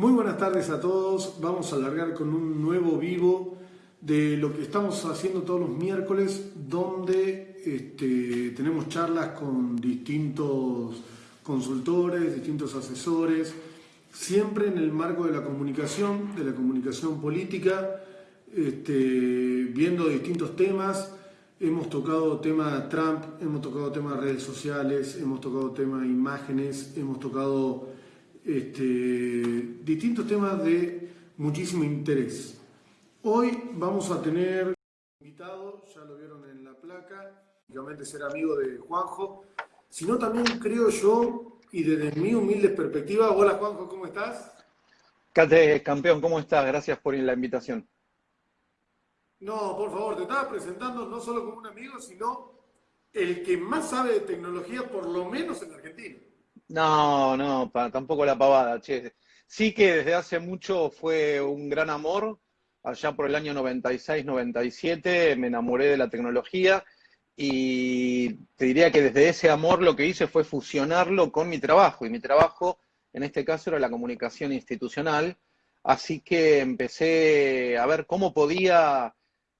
Muy buenas tardes a todos. Vamos a alargar con un nuevo vivo de lo que estamos haciendo todos los miércoles, donde este, tenemos charlas con distintos consultores, distintos asesores, siempre en el marco de la comunicación, de la comunicación política, este, viendo distintos temas. Hemos tocado tema Trump, hemos tocado tema redes sociales, hemos tocado tema imágenes, hemos tocado este, distintos temas de muchísimo interés. Hoy vamos a tener invitado, ya lo vieron en la placa, obviamente ser amigo de Juanjo, sino también creo yo, y desde mi humilde perspectiva, hola Juanjo, ¿cómo estás? Cate, campeón, ¿cómo estás? Gracias por la invitación. No, por favor, te estaba presentando no solo como un amigo, sino el que más sabe de tecnología, por lo menos en Argentina. No, no, tampoco la pavada, che. Sí que desde hace mucho fue un gran amor. Allá por el año 96, 97 me enamoré de la tecnología y te diría que desde ese amor lo que hice fue fusionarlo con mi trabajo. Y mi trabajo, en este caso, era la comunicación institucional. Así que empecé a ver cómo podía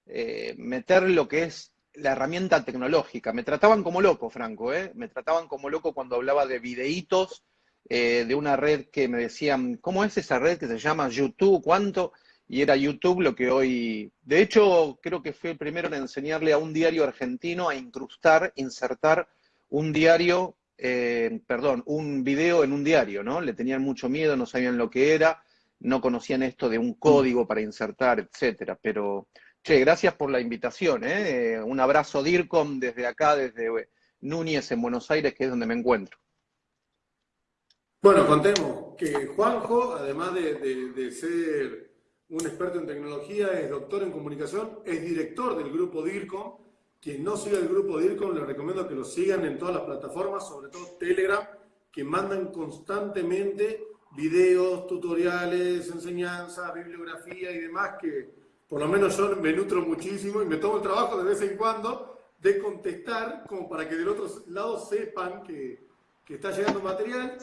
eh, meter lo que es la herramienta tecnológica. Me trataban como loco, Franco, ¿eh? Me trataban como loco cuando hablaba de videitos eh, de una red que me decían, ¿cómo es esa red que se llama YouTube? ¿Cuánto? Y era YouTube lo que hoy... De hecho, creo que fue el primero en enseñarle a un diario argentino a incrustar, insertar un diario, eh, perdón, un video en un diario, ¿no? Le tenían mucho miedo, no sabían lo que era, no conocían esto de un código para insertar, etcétera, pero Che, gracias por la invitación. ¿eh? eh un abrazo DIRCOM desde acá, desde eh, Núñez en Buenos Aires, que es donde me encuentro. Bueno, contemos que Juanjo, además de, ser un experto en tecnología, es doctor en comunicación, es director del grupo DIRCOM. Quien no siga el grupo DIRCOM, le recomiendo que lo sigan en todas las plataformas, sobre todo Telegram, que mandan constantemente videos, tutoriales, enseñanzas, bibliografía y demás que por lo menos yo me nutro muchísimo y me tomo el trabajo de vez en cuando de contestar como para que del otro lado sepan que, que está llegando material.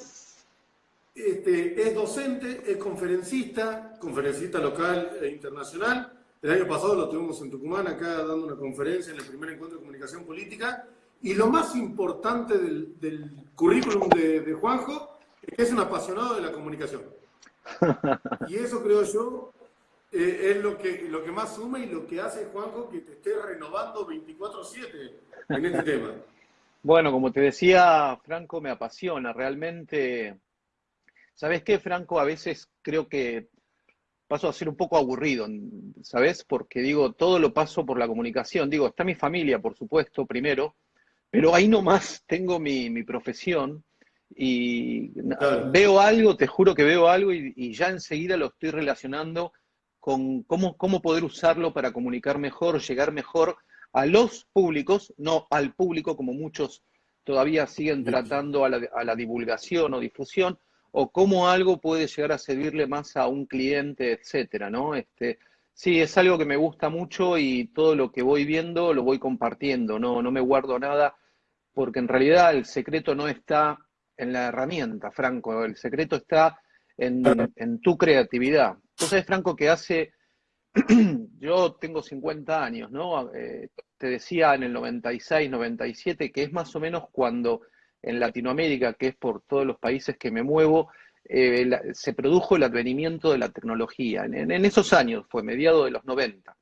Este, es docente, es conferencista, conferencista local e internacional. El año pasado lo tuvimos en Tucumán, acá dando una conferencia en el primer encuentro de comunicación política. Y lo más importante del, del currículum de, de Juanjo es que es un apasionado de la comunicación. Y eso creo yo eh, es lo que, lo que más suma y lo que hace, Juanjo, que te esté renovando 24-7 en este tema. Bueno, como te decía, Franco, me apasiona. Realmente, ¿sabes qué, Franco? A veces creo que paso a ser un poco aburrido, ¿sabes? Porque digo, todo lo paso por la comunicación. Digo, está mi familia, por supuesto, primero, pero ahí nomás tengo mi, mi profesión y veo algo, te juro que veo algo y ya enseguida lo estoy relacionando con cómo, cómo poder usarlo para comunicar mejor, llegar mejor a los públicos, no al público como muchos todavía siguen tratando a la, divulgación o difusión, o cómo algo puede llegar a servirle más a un cliente, etcétera, ¿no? Este, sí, es algo que me gusta mucho y todo lo que voy viendo lo voy compartiendo, no, no me guardo nada, porque en realidad el secreto no está en la herramienta, Franco, el secreto está en, en tu creatividad. Entonces, Franco, que hace, yo tengo 50 años, ¿no? Eh, te decía en el 96, 97, que es más o menos cuando en Latinoamérica, que es por todos los países que me muevo, eh, se produjo el advenimiento de la tecnología. En, esos años, fue mediado de los 90.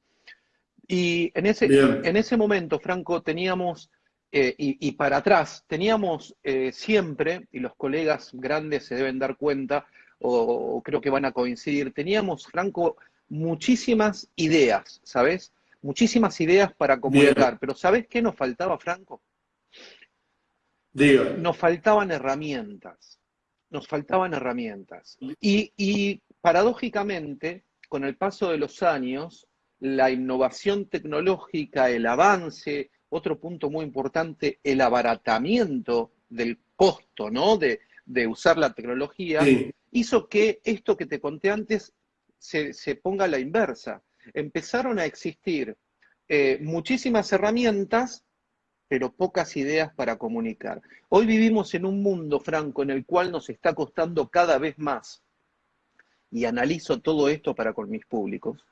Y en ese, en ese momento, Franco, teníamos, eh, y, y, para atrás, teníamos siempre, y los colegas grandes se deben dar cuenta, o, creo que van a coincidir, teníamos, Franco, muchísimas ideas, ¿sabes? Muchísimas ideas para comunicar, pero ¿sabes qué nos faltaba, Franco? Diga. Nos faltaban herramientas, nos faltaban herramientas. Y, y paradójicamente, con el paso de los años, la innovación tecnológica, el avance, otro punto muy importante, el abaratamiento del costo, ¿no? De, de usar la tecnología, hizo que esto que te conté antes se, ponga a la inversa. Empezaron a existir eh, muchísimas herramientas, pero pocas ideas para comunicar. Hoy vivimos en un mundo, Franco, en el cual nos está costando cada vez más y analizo todo esto para con mis públicos,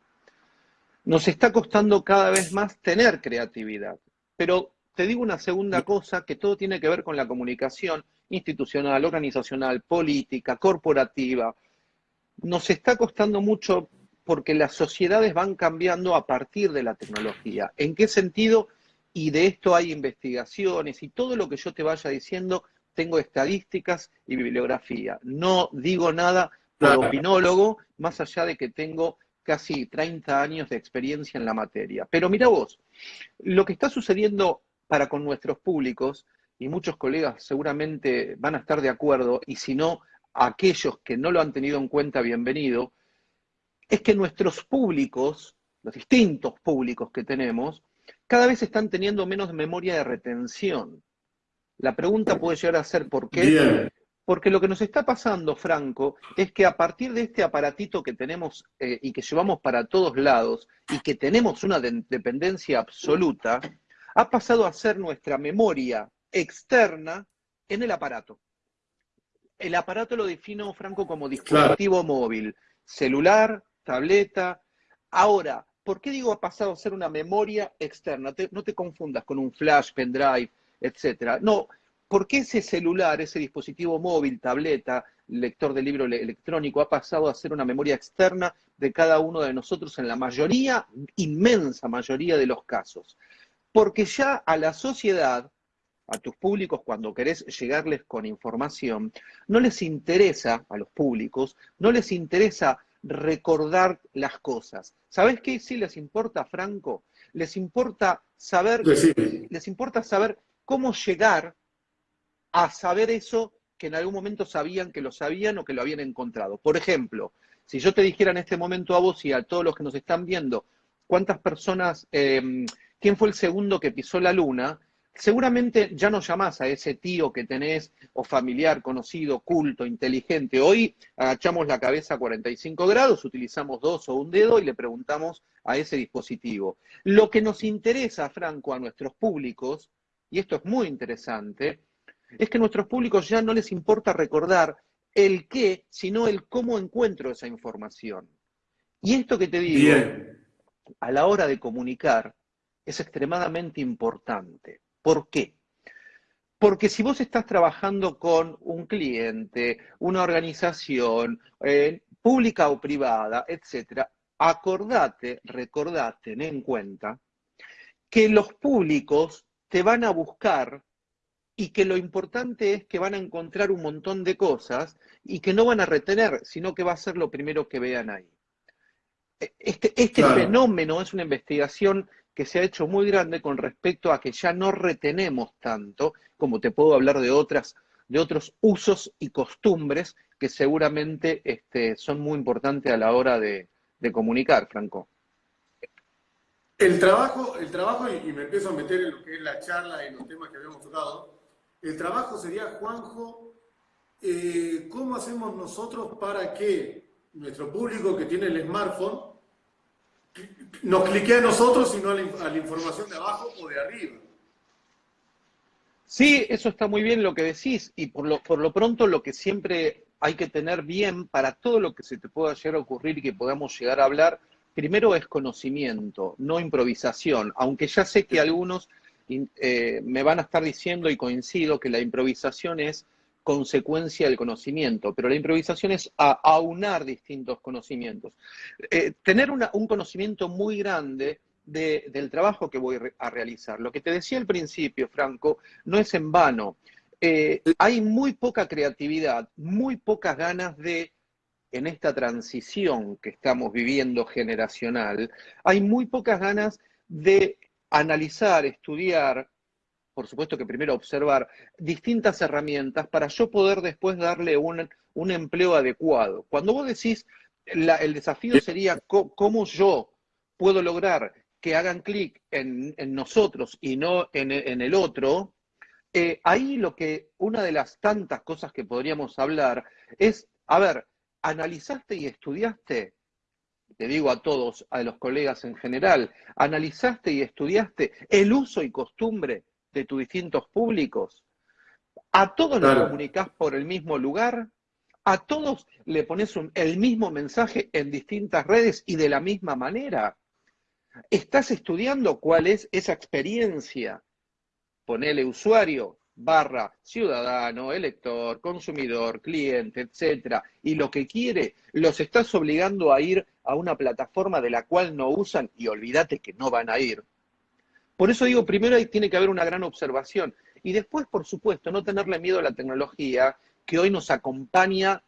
nos está costando cada vez más tener creatividad. Pero te digo una segunda cosa, que todo tiene que ver con la comunicación institucional, organizacional, política, corporativa. Nos está costando mucho porque las sociedades van cambiando a partir de la tecnología. ¿En qué sentido? Y de esto hay investigaciones y todo lo que yo te vaya diciendo, tengo estadísticas y bibliografía. No digo nada por opinólogo, más allá de que tengo casi 30 años de experiencia en la materia. Pero mira vos, lo que está sucediendo para con nuestros públicos, y muchos colegas seguramente van a estar de acuerdo, y si no, aquellos que no lo han tenido en cuenta, bienvenido, es que nuestros públicos, los distintos públicos que tenemos, cada vez están teniendo menos memoria de retención. La pregunta puede llegar a ser ¿por qué? Porque lo que nos está pasando, Franco, es que a partir de este aparatito que tenemos eh, y que llevamos para todos lados y que tenemos una dependencia absoluta, ha pasado a ser nuestra memoria externa en el aparato. El aparato lo defino, Franco, como dispositivo móvil, celular, tableta. Ahora, ¿por qué digo ha pasado a ser una memoria externa? no te confundas con un flash, pendrive, etcétera. No, ¿Por qué ese celular, ese dispositivo móvil, tableta, lector de libro electrónico, ha pasado a ser una memoria externa de cada uno de nosotros en la mayoría, inmensa mayoría de los casos? Porque ya a la sociedad, a tus públicos, cuando querés llegarles con información, no les interesa, a los públicos, no les interesa recordar las cosas. ¿Sabes qué sí les importa, Franco? Les importa saber, les importa saber cómo llegar a saber eso que en algún momento sabían que lo sabían o que lo habían encontrado. Por ejemplo, si yo te dijera en este momento a vos y a todos los que nos están viendo, cuántas personas, em, quién fue el segundo que pisó la luna, seguramente ya no llamás a ese tío que tenés, o familiar, conocido, culto, inteligente. Hoy agachamos la cabeza a 45 grados, utilizamos dos o un dedo y le preguntamos a ese dispositivo. Lo que nos interesa, Franco, a nuestros públicos, y esto es muy interesante, es que a nuestros públicos ya no les importa recordar el qué, sino el cómo encuentro esa información. Y esto que te digo, a la hora de comunicar, es extremadamente importante. ¿Por qué? Porque si vos estás trabajando con un cliente, una organización, eh, pública o privada, etcétera, acordate, recordate, ten en cuenta que los públicos te van a buscar y que lo importante es que van a encontrar un montón de cosas y que no van a retener, sino que va a ser lo primero que vean ahí. E, este, este fenómeno es una investigación que se ha hecho muy grande con respecto a que ya no retenemos tanto, como te puedo hablar de otras, de otros usos y costumbres que seguramente este, son muy importantes a la hora de, comunicar, Franco. El trabajo, el trabajo, y me empiezo a meter en lo que es la charla y los temas que habíamos tocado, el trabajo sería, Juanjo, eh, ¿cómo hacemos nosotros para que nuestro público que tiene el smartphone nos clique a nosotros y no a la, información de abajo o de arriba? Sí, eso está muy bien lo que decís y por lo, por lo pronto lo que siempre hay que tener bien para todo lo que se te pueda llegar a ocurrir y que podamos llegar a hablar, primero es conocimiento, no improvisación, aunque ya sé que algunos eh, me van a estar diciendo y coincido que la improvisación es consecuencia del conocimiento, pero la improvisación es aunar distintos conocimientos. Eh, tener un conocimiento muy grande del trabajo que voy a realizar. Lo que te decía al principio, Franco, no es en vano. Eh, hay muy poca creatividad, muy pocas ganas de, en esta transición que estamos viviendo generacional, hay muy pocas ganas de analizar, estudiar, por supuesto que primero observar distintas herramientas para yo poder después darle un, empleo adecuado. Cuando vos decís, el desafío sería cómo yo puedo lograr que hagan clic en, nosotros y no en, el otro, eh, ahí lo que, una de las tantas cosas que podríamos hablar es, a ver, ¿analizaste y estudiaste te digo a todos, a los colegas en general, analizaste y estudiaste el uso y costumbre de tus distintos públicos? ¿A todos los comunicás por el mismo lugar? A todos le pones el mismo mensaje en distintas redes y de la misma manera. Estás estudiando cuál es esa experiencia. Ponele usuario, barra ciudadano, elector, consumidor, cliente, etcétera, y lo que quiere, los estás obligando a ir a una plataforma de la cual no usan y olvídate que no van a ir. Por eso digo, primero ahí tiene que haber una gran observación y después, por supuesto, no tenerle miedo a la tecnología que hoy nos acompaña.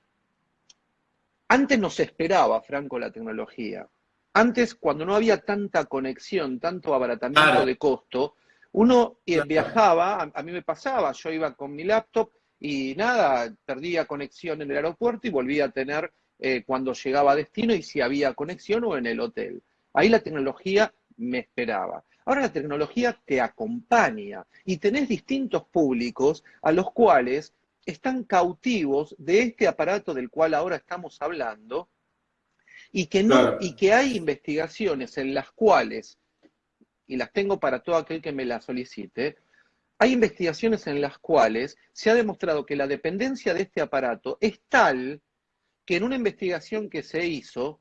Antes nos esperaba, Franco, la tecnología. Antes, cuando no había tanta conexión, tanto abaratamiento de costo, uno eh, viajaba, a, mí me pasaba, yo iba con mi laptop y nada, perdía conexión en el aeropuerto y volvía a tener eh, cuando llegaba a destino y si había conexión o en el hotel. Ahí la tecnología me esperaba. Ahora la tecnología te acompaña y tenés distintos públicos a los cuales están cautivos de este aparato del cual ahora estamos hablando y que no y que hay investigaciones en las cuales y las tengo para todo aquel que me las solicite, hay investigaciones en las cuales se ha demostrado que la dependencia de este aparato es tal que en una investigación que se hizo,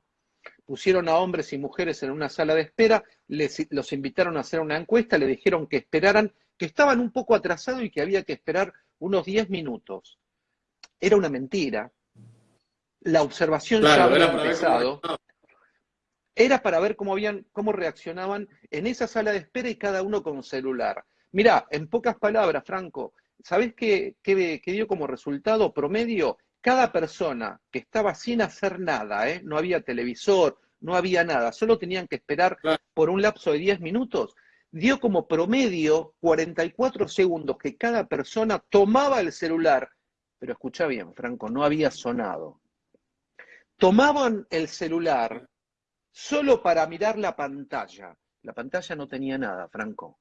pusieron a hombres y mujeres en una sala de espera, les, los invitaron a hacer una encuesta, le dijeron que esperaran, que estaban un poco atrasados y que había que esperar unos 10 minutos. Era una mentira. La observación ya había empezado era para ver cómo, habían, cómo reaccionaban en esa sala de espera y cada uno con celular. Mirá, en pocas palabras, Franco, ¿sabés qué, qué, dio como resultado promedio? Cada persona que estaba sin hacer nada, ¿eh? no había televisor, no había nada, solo tenían que esperar por un lapso de 10 minutos, dio como promedio 44 segundos que cada persona tomaba el celular. Pero escucha bien, Franco, no había sonado. Tomaban el celular solo para mirar la pantalla. La pantalla no tenía nada, Franco.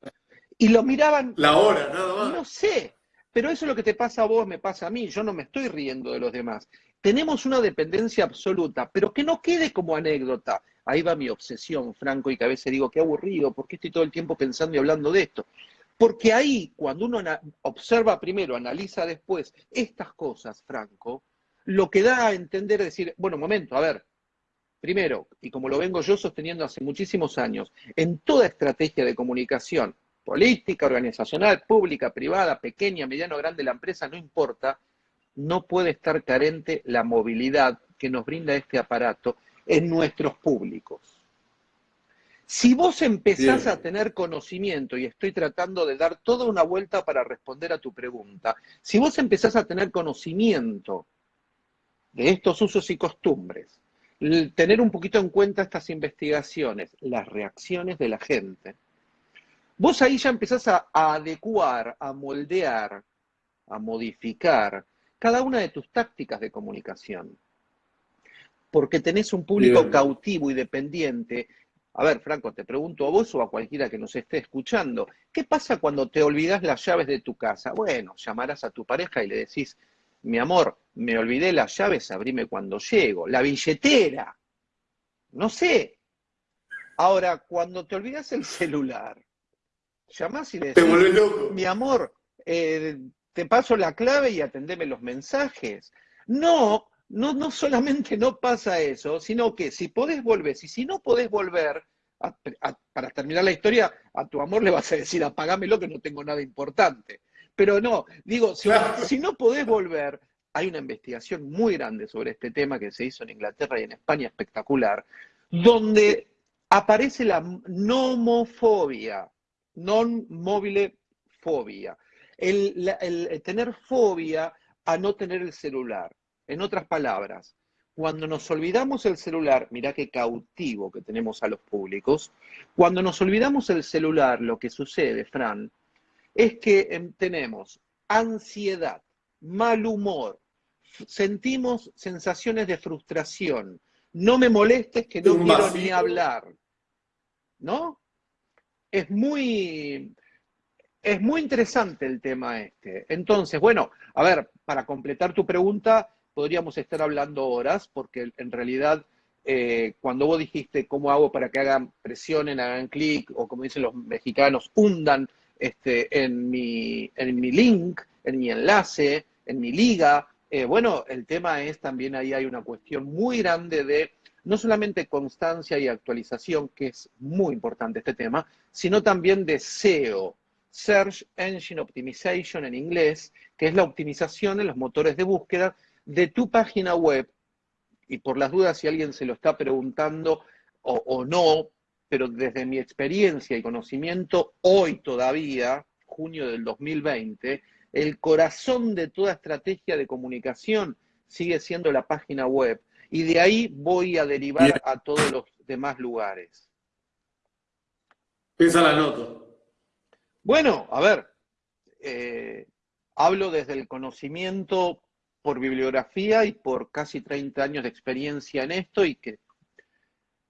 Y lo miraban. La hora, nada más. No sé, pero eso es lo que te pasa a vos, me pasa a mí. Yo no me estoy riendo de los demás. Tenemos una dependencia absoluta, pero que no quede como anécdota. Ahí va mi obsesión, Franco, y que a veces digo, qué aburrido, porque estoy todo el tiempo pensando y hablando de esto? Porque ahí, cuando uno observa primero, analiza después estas cosas, Franco, lo que da a entender es decir, bueno, momento, a ver, Primero, y como lo vengo yo sosteniendo hace muchísimos años, en toda estrategia de comunicación, política, organizacional, pública, privada, pequeña, mediano, grande, la empresa, no importa, no puede estar carente la movilidad que nos brinda este aparato en nuestros públicos. Si vos empezás a tener conocimiento, y estoy tratando de dar toda una vuelta para responder a tu pregunta, si vos empezás a tener conocimiento de estos usos y costumbres, tener un poquito en cuenta estas investigaciones, las reacciones de la gente, vos ahí ya empezás a, adecuar, a moldear, a modificar cada una de tus tácticas de comunicación. Porque tenés un público cautivo y dependiente. A ver, Franco, te pregunto a vos o a cualquiera que nos esté escuchando, ¿qué pasa cuando te olvidas las llaves de tu casa? Bueno, llamarás a tu pareja y le decís, mi amor, me olvidé las llaves, abrime cuando llego. La billetera. No sé. Ahora, cuando te olvidas el celular, llamás y le decís, mi amor, eh, te paso la clave y atendeme los mensajes. No, no, no solamente no pasa eso, sino que si podés volver, y si no podés volver, para terminar la historia, a tu amor le vas a decir, apagámelo que no tengo nada importante. Pero no, digo, si, no podés volver, hay una investigación muy grande sobre este tema que se hizo en Inglaterra y en España, espectacular, donde aparece la nomofobia, non mobile fobia, el, tener fobia a no tener el celular. En otras palabras, cuando nos olvidamos el celular, mirá qué cautivo que tenemos a los públicos, cuando nos olvidamos el celular, lo que sucede, Fran, es que em, tenemos ansiedad, mal humor, sentimos sensaciones de frustración, no me molestes que no quiero ni hablar, ¿no? Es muy, es muy interesante el tema este. Entonces, bueno, a ver, para completar tu pregunta, podríamos estar hablando horas, porque en realidad eh, cuando vos dijiste cómo hago para que hagan presionen, hagan clic, o como dicen los mexicanos, hundan este, en, mi, en mi link, en mi enlace, en mi liga, eh, bueno, el tema es también ahí hay una cuestión muy grande de no solamente constancia y actualización, que es muy importante este tema, sino también de SEO, Search Engine Optimization en inglés, que es la optimización en los motores de búsqueda de tu página web. Y por las dudas, si alguien se lo está preguntando o, o no, pero desde mi experiencia y conocimiento, hoy todavía, junio del 2020, el corazón de toda estrategia de comunicación sigue siendo la página web. Y de ahí voy a derivar a todos los demás lugares. Piensa la nota. Bueno, a ver, eh, hablo desde el conocimiento por bibliografía y por casi 30 años de experiencia en esto y que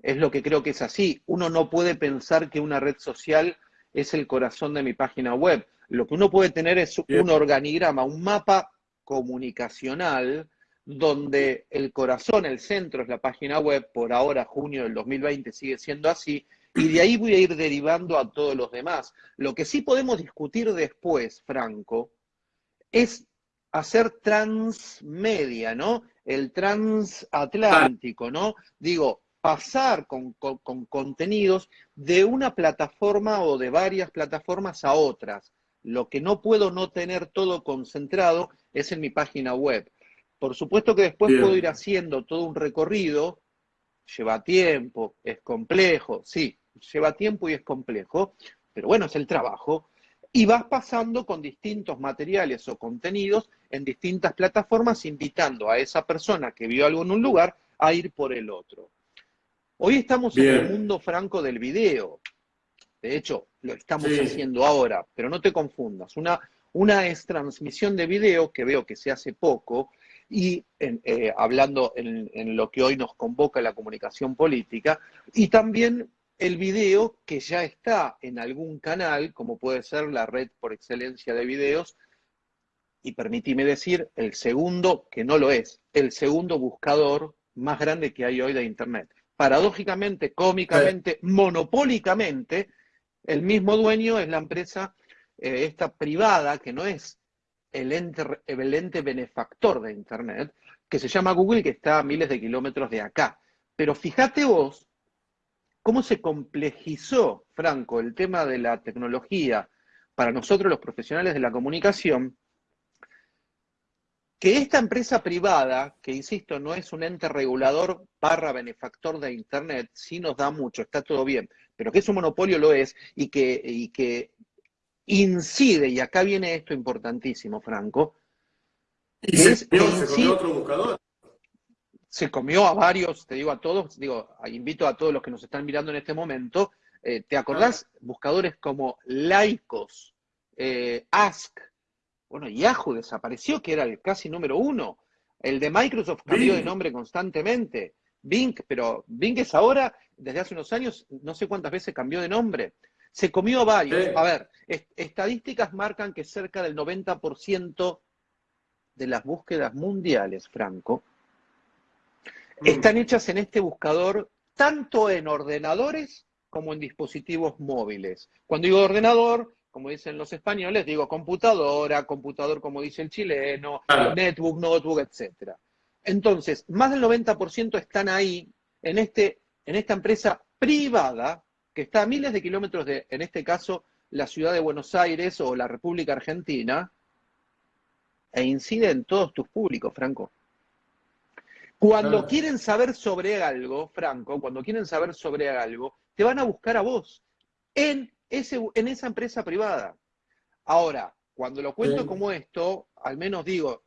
es lo que creo que es así. Uno no puede pensar que una red social es el corazón de mi página web. Lo que uno puede tener es un organigrama, un mapa comunicacional donde el corazón, el centro es la página web, por ahora, junio del 2020, sigue siendo así, y de ahí voy a ir derivando a todos los demás. Lo que sí podemos discutir después, Franco, es hacer transmedia, ¿no? El transatlántico, ¿no? Digo, pasar con, contenidos de una plataforma o de varias plataformas a otras. Lo que no puedo no tener todo concentrado es en mi página web. Por supuesto que después puedo ir haciendo todo un recorrido, lleva tiempo, es complejo, sí, lleva tiempo y es complejo, pero bueno, es el trabajo. Y vas pasando con distintos materiales o contenidos en distintas plataformas, invitando a esa persona que vio algo en un lugar a ir por el otro. Hoy estamos en el mundo franco del video. De hecho, lo estamos haciendo ahora, pero no te confundas. Una, una es transmisión de video, que veo que se hace poco, y eh, hablando en, en, lo que hoy nos convoca la comunicación política, y también el video que ya está en algún canal, como puede ser la red por excelencia de videos, y permítime decir, el segundo, que no lo es, el segundo buscador más grande que hay hoy de Internet. Paradójicamente, cómicamente, monopólicamente, el mismo dueño es la empresa eh, esta privada, que no es el ente, benefactor de Internet, que se llama Google, que está a miles de kilómetros de acá. Pero fíjate vos cómo se complejizó, Franco, el tema de la tecnología para nosotros los profesionales de la comunicación, que esta empresa privada, que insisto, no es un ente regulador barra benefactor de Internet, sí nos da mucho, está todo bien, pero que es un monopolio lo es y que, y que incide, y acá viene esto importantísimo, Franco. ¿Y se, comió, otro buscador? se comió a varios, te digo a todos, digo, invito a todos los que nos están mirando en este momento, eh, ¿te acordás? Buscadores como Laicos, eh, Ask, bueno, Yahoo desapareció, que era el casi número uno. El de Microsoft cambió de nombre constantemente. Bing, pero Bing es ahora, desde hace unos años, no sé cuántas veces cambió de nombre. Se comió a varios. A ver, estadísticas marcan que cerca del 90% de las búsquedas mundiales, Franco, Mm. están hechas en este buscador tanto en ordenadores como en dispositivos móviles. Cuando digo ordenador, como dicen los españoles, digo computadora, computador como dice el chileno, netbook, notebook, etc. Entonces, más del 90% están ahí en, este, en esta empresa privada que está a miles de kilómetros de, en este caso, la ciudad de Buenos Aires o la República Argentina, e incide en todos tus públicos, Franco. Cuando quieren saber sobre algo, Franco, cuando quieren saber sobre algo, te van a buscar a vos en, ese, en esa empresa privada. Ahora, cuando lo cuento como esto, al menos digo,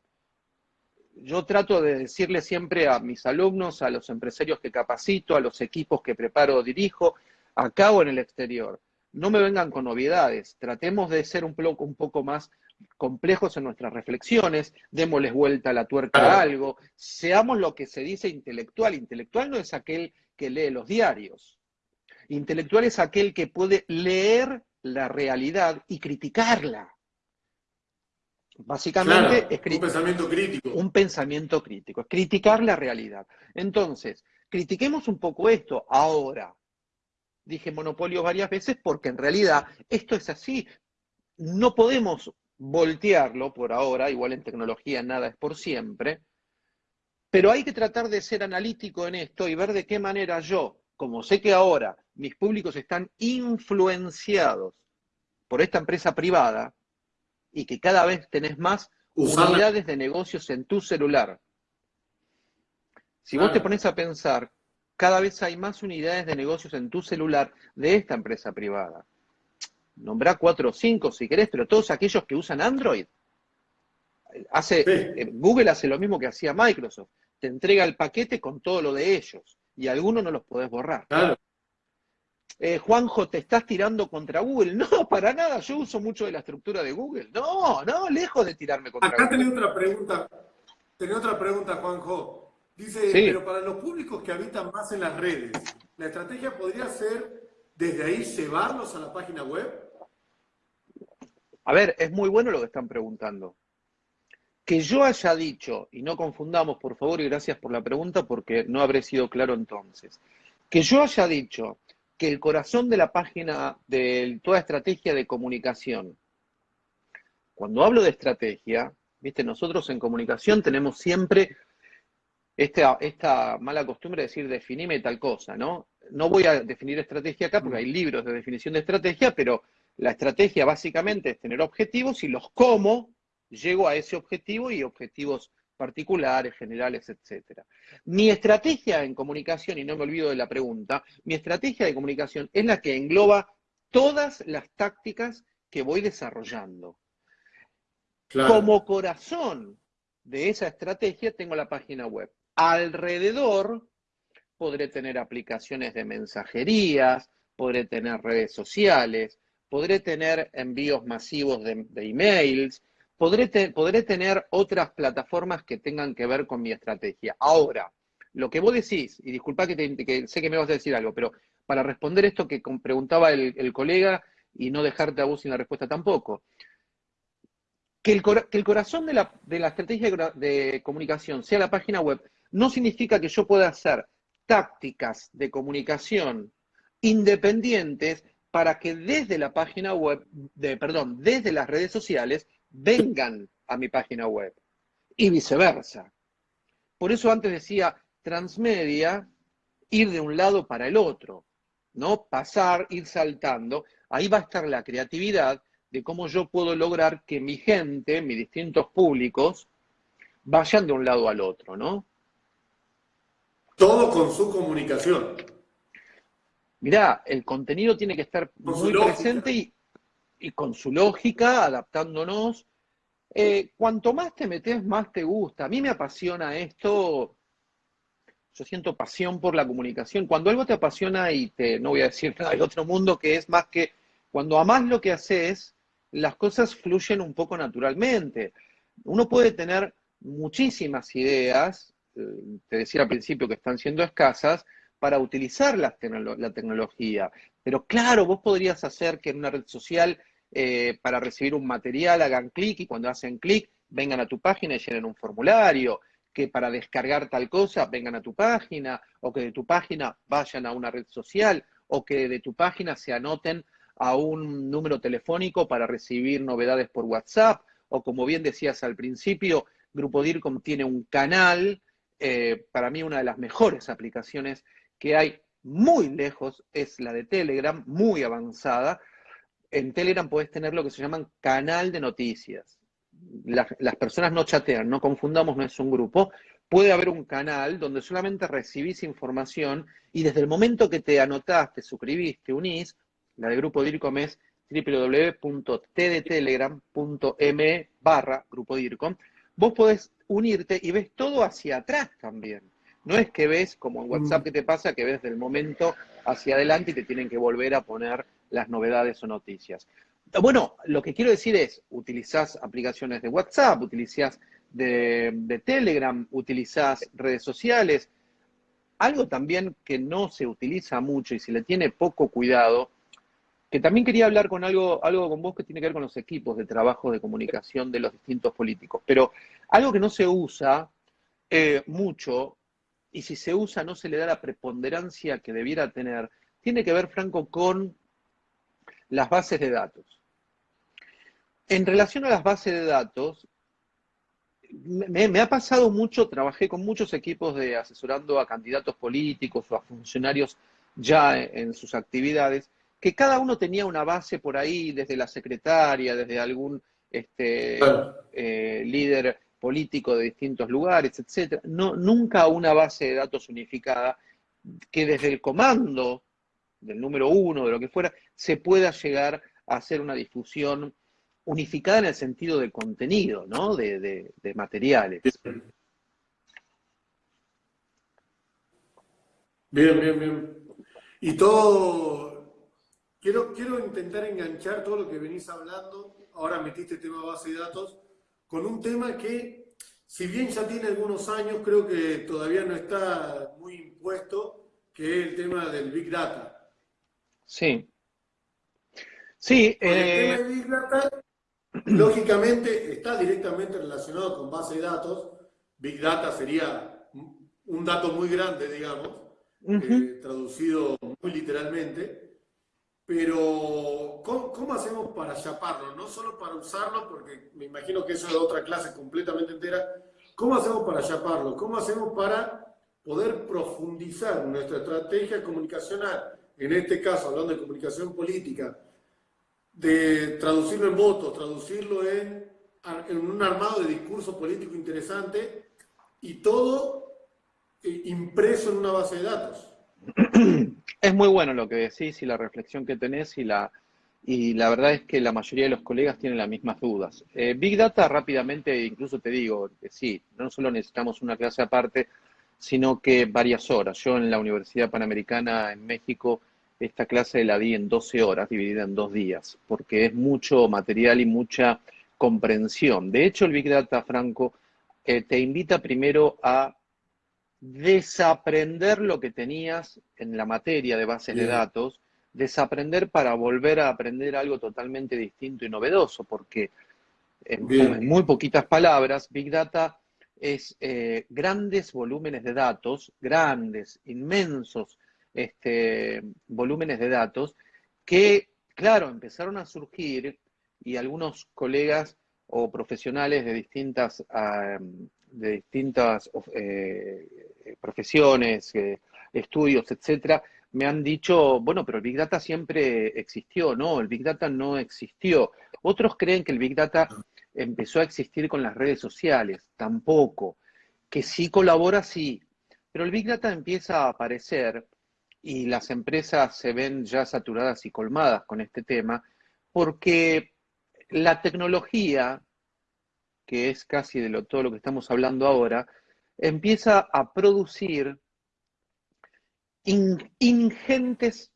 yo trato de decirle siempre a mis alumnos, a los empresarios que capacito, a los equipos que preparo o dirijo, acá o en el exterior, no me vengan con novedades, tratemos de ser un poco, un poco más complejos en nuestras reflexiones, démosles vuelta a la tuerca a algo, seamos lo que se dice intelectual. Intelectual no es aquel que lee los diarios. Intelectual es aquel que puede leer la realidad y criticarla. Básicamente es un pensamiento crítico. Un pensamiento crítico, es criticar la realidad. Entonces, critiquemos un poco esto ahora. Dije monopolio varias veces porque en realidad esto es así. No podemos voltearlo por ahora, igual en tecnología nada es por siempre, pero hay que tratar de ser analítico en esto y ver de qué manera yo, como sé que ahora mis públicos están influenciados por esta empresa privada y que cada vez tenés más unidades de negocios en tu celular. Si vos te pones a pensar, cada vez hay más unidades de negocios en tu celular de esta empresa privada. Nombrá cuatro o cinco si querés, pero todos aquellos que usan Android. Hace, eh, Google hace lo mismo que hacía Microsoft. Te entrega el paquete con todo lo de ellos y algunos no los podés borrar. Claro. Eh, Juanjo, te estás tirando contra Google. No, para nada, yo uso mucho de la estructura de Google. No, no, lejos de tirarme contra Google. Acá tenía otra pregunta, tenía otra pregunta, Juanjo. Dice, pero para los públicos que habitan más en las redes, ¿la estrategia podría ser desde ahí llevarlos a la página web? A ver, es muy bueno lo que están preguntando. Que yo haya dicho, y no confundamos por favor, y gracias por la pregunta porque no habré sido claro entonces, que yo haya dicho que el corazón de la página, de toda estrategia de comunicación, cuando hablo de estrategia, viste, nosotros en comunicación tenemos siempre esta, esta mala costumbre de decir definime tal cosa, ¿no? No voy a definir estrategia acá porque hay libros de definición de estrategia, pero la estrategia básicamente es tener objetivos y los cómo llego a ese objetivo y objetivos particulares, generales, etc. Mi estrategia en comunicación, y no me olvido de la pregunta, mi estrategia de comunicación es la que engloba todas las tácticas que voy desarrollando. Como corazón de esa estrategia tengo la página web. Alrededor podré tener aplicaciones de mensajerías, podré tener redes sociales, podré tener envíos masivos de, emails, podré, tener otras plataformas que tengan que ver con mi estrategia. Ahora, lo que vos decís, y disculpa que, sé que me vas a decir algo, pero para responder esto que preguntaba el, colega y no dejarte a vos sin la respuesta tampoco, que el, corazón de la, estrategia de comunicación sea la página web, no significa que yo pueda hacer tácticas de comunicación independientes para que desde la página web, perdón, desde las redes sociales, vengan a mi página web y viceversa. Por eso antes decía transmedia, ir de un lado para el otro, ¿no? Pasar, ir saltando. Ahí va a estar la creatividad de cómo yo puedo lograr que mi gente, mis distintos públicos, vayan de un lado al otro, ¿no? Todo con su comunicación. Mirá, el contenido tiene que estar muy presente y, con su lógica, adaptándonos. Eh, cuanto más te metes, más te gusta. A mí me apasiona esto. Yo siento pasión por la comunicación. Cuando algo te apasiona y te, no voy a decir nada del otro mundo, que es más que cuando amás lo que haces, las cosas fluyen un poco naturalmente. Uno puede tener muchísimas ideas, eh, te decía al principio que están siendo escasas, para utilizar la, tecnología. Pero claro, vos podrías hacer que en una red social eh, para recibir un material hagan clic y cuando hacen clic vengan a tu página y llenen un formulario, que para descargar tal cosa vengan a tu página, o que de tu página vayan a una red social, o que de tu página se anoten a un número telefónico para recibir novedades por WhatsApp, o como bien decías al principio, Grupo DIRCOM tiene un canal, eh, para mí una de las mejores aplicaciones que hay muy lejos es la de Telegram, muy avanzada. En Telegram puedes tener lo que se llaman canal de noticias. las personas no chatean, no confundamos, no es un grupo. Puede haber un canal donde solamente recibís información y desde el momento que te anotaste, suscribiste, unís, la de Grupo DIRCOM es www.tdtelegram.m barra Grupo DIRCOM, vos podés unirte y ves todo hacia atrás también. No es que ves, como en WhatsApp mm. que te pasa, que ves del momento hacia adelante y te tienen que volver a poner las novedades o noticias. Bueno, lo que quiero decir es, utilizás aplicaciones de WhatsApp, utilizás de, Telegram, utilizás redes sociales. Algo también que no se utiliza mucho y se le tiene poco cuidado, que también quería hablar con algo, algo con vos que tiene que ver con los equipos de trabajo de comunicación de los distintos políticos, pero algo que no se usa eh, mucho y si se usa no se le da la preponderancia que debiera tener, tiene que ver, Franco, con las bases de datos. en relación a las bases de datos, me, ha pasado mucho, trabajé con muchos equipos de asesorando a candidatos políticos o a funcionarios ya en, sus actividades, que cada uno tenía una base por ahí, desde la secretaria, desde algún este, eh, líder político de distintos lugares, etcétera. No, nunca una base de datos unificada que desde el comando del número uno, de lo que fuera, se pueda llegar a hacer una difusión unificada en el sentido de contenido, ¿no? De, materiales. Bien, bien, bien. Y todo, quiero, quiero intentar enganchar todo lo que venís hablando, ahora metiste el tema base de datos, con un tema que, si bien ya tiene algunos años, creo que todavía no está muy impuesto, que es el tema del Big Data. Sí. Sí. el tema eh, del Big Data Lógicamente está directamente relacionado con base de datos. Big Data sería un dato muy grande, digamos, eh, traducido muy literalmente. Pero, ¿cómo, hacemos para chaparlo? No solo para usarlo, porque me imagino que eso es otra clase completamente entera. ¿Cómo hacemos para chaparlo? ¿Cómo hacemos para poder profundizar nuestra estrategia comunicacional? En este caso, hablando de comunicación política, de traducirlo en votos, traducirlo en, un armado de discurso político interesante y todo eh, impreso en una base de datos. Es muy bueno lo que decís y la reflexión que tenés y la, y la verdad es que la mayoría de los colegas tienen las mismas dudas. Eh, Big Data rápidamente, incluso te digo que sí, no solo necesitamos una clase aparte, sino que varias horas. Yo en la Universidad Panamericana en México esta clase la di en 12 horas, dividida en dos días, porque es mucho material y mucha comprensión. De hecho, el Big Data, Franco, eh, te invita primero a desaprender lo que tenías en la materia de bases de datos, desaprender para volver a aprender algo totalmente distinto y novedoso, porque en, muy poquitas palabras, Big Data es eh, grandes volúmenes de datos, grandes, inmensos este, volúmenes de datos que, claro, empezaron a surgir y algunos colegas o profesionales de distintas, de distintas eh, profesiones, eh, estudios, etcétera, me han dicho, bueno, pero el Big Data siempre existió, no, el Big Data no existió. Otros creen que el Big Data empezó a existir con las redes sociales, tampoco. Que sí colabora, sí, pero el Big Data empieza a aparecer y las empresas se ven ya saturadas y colmadas con este tema, porque la tecnología, que es casi de lo, todo lo que estamos hablando ahora, empieza a producir ingentes,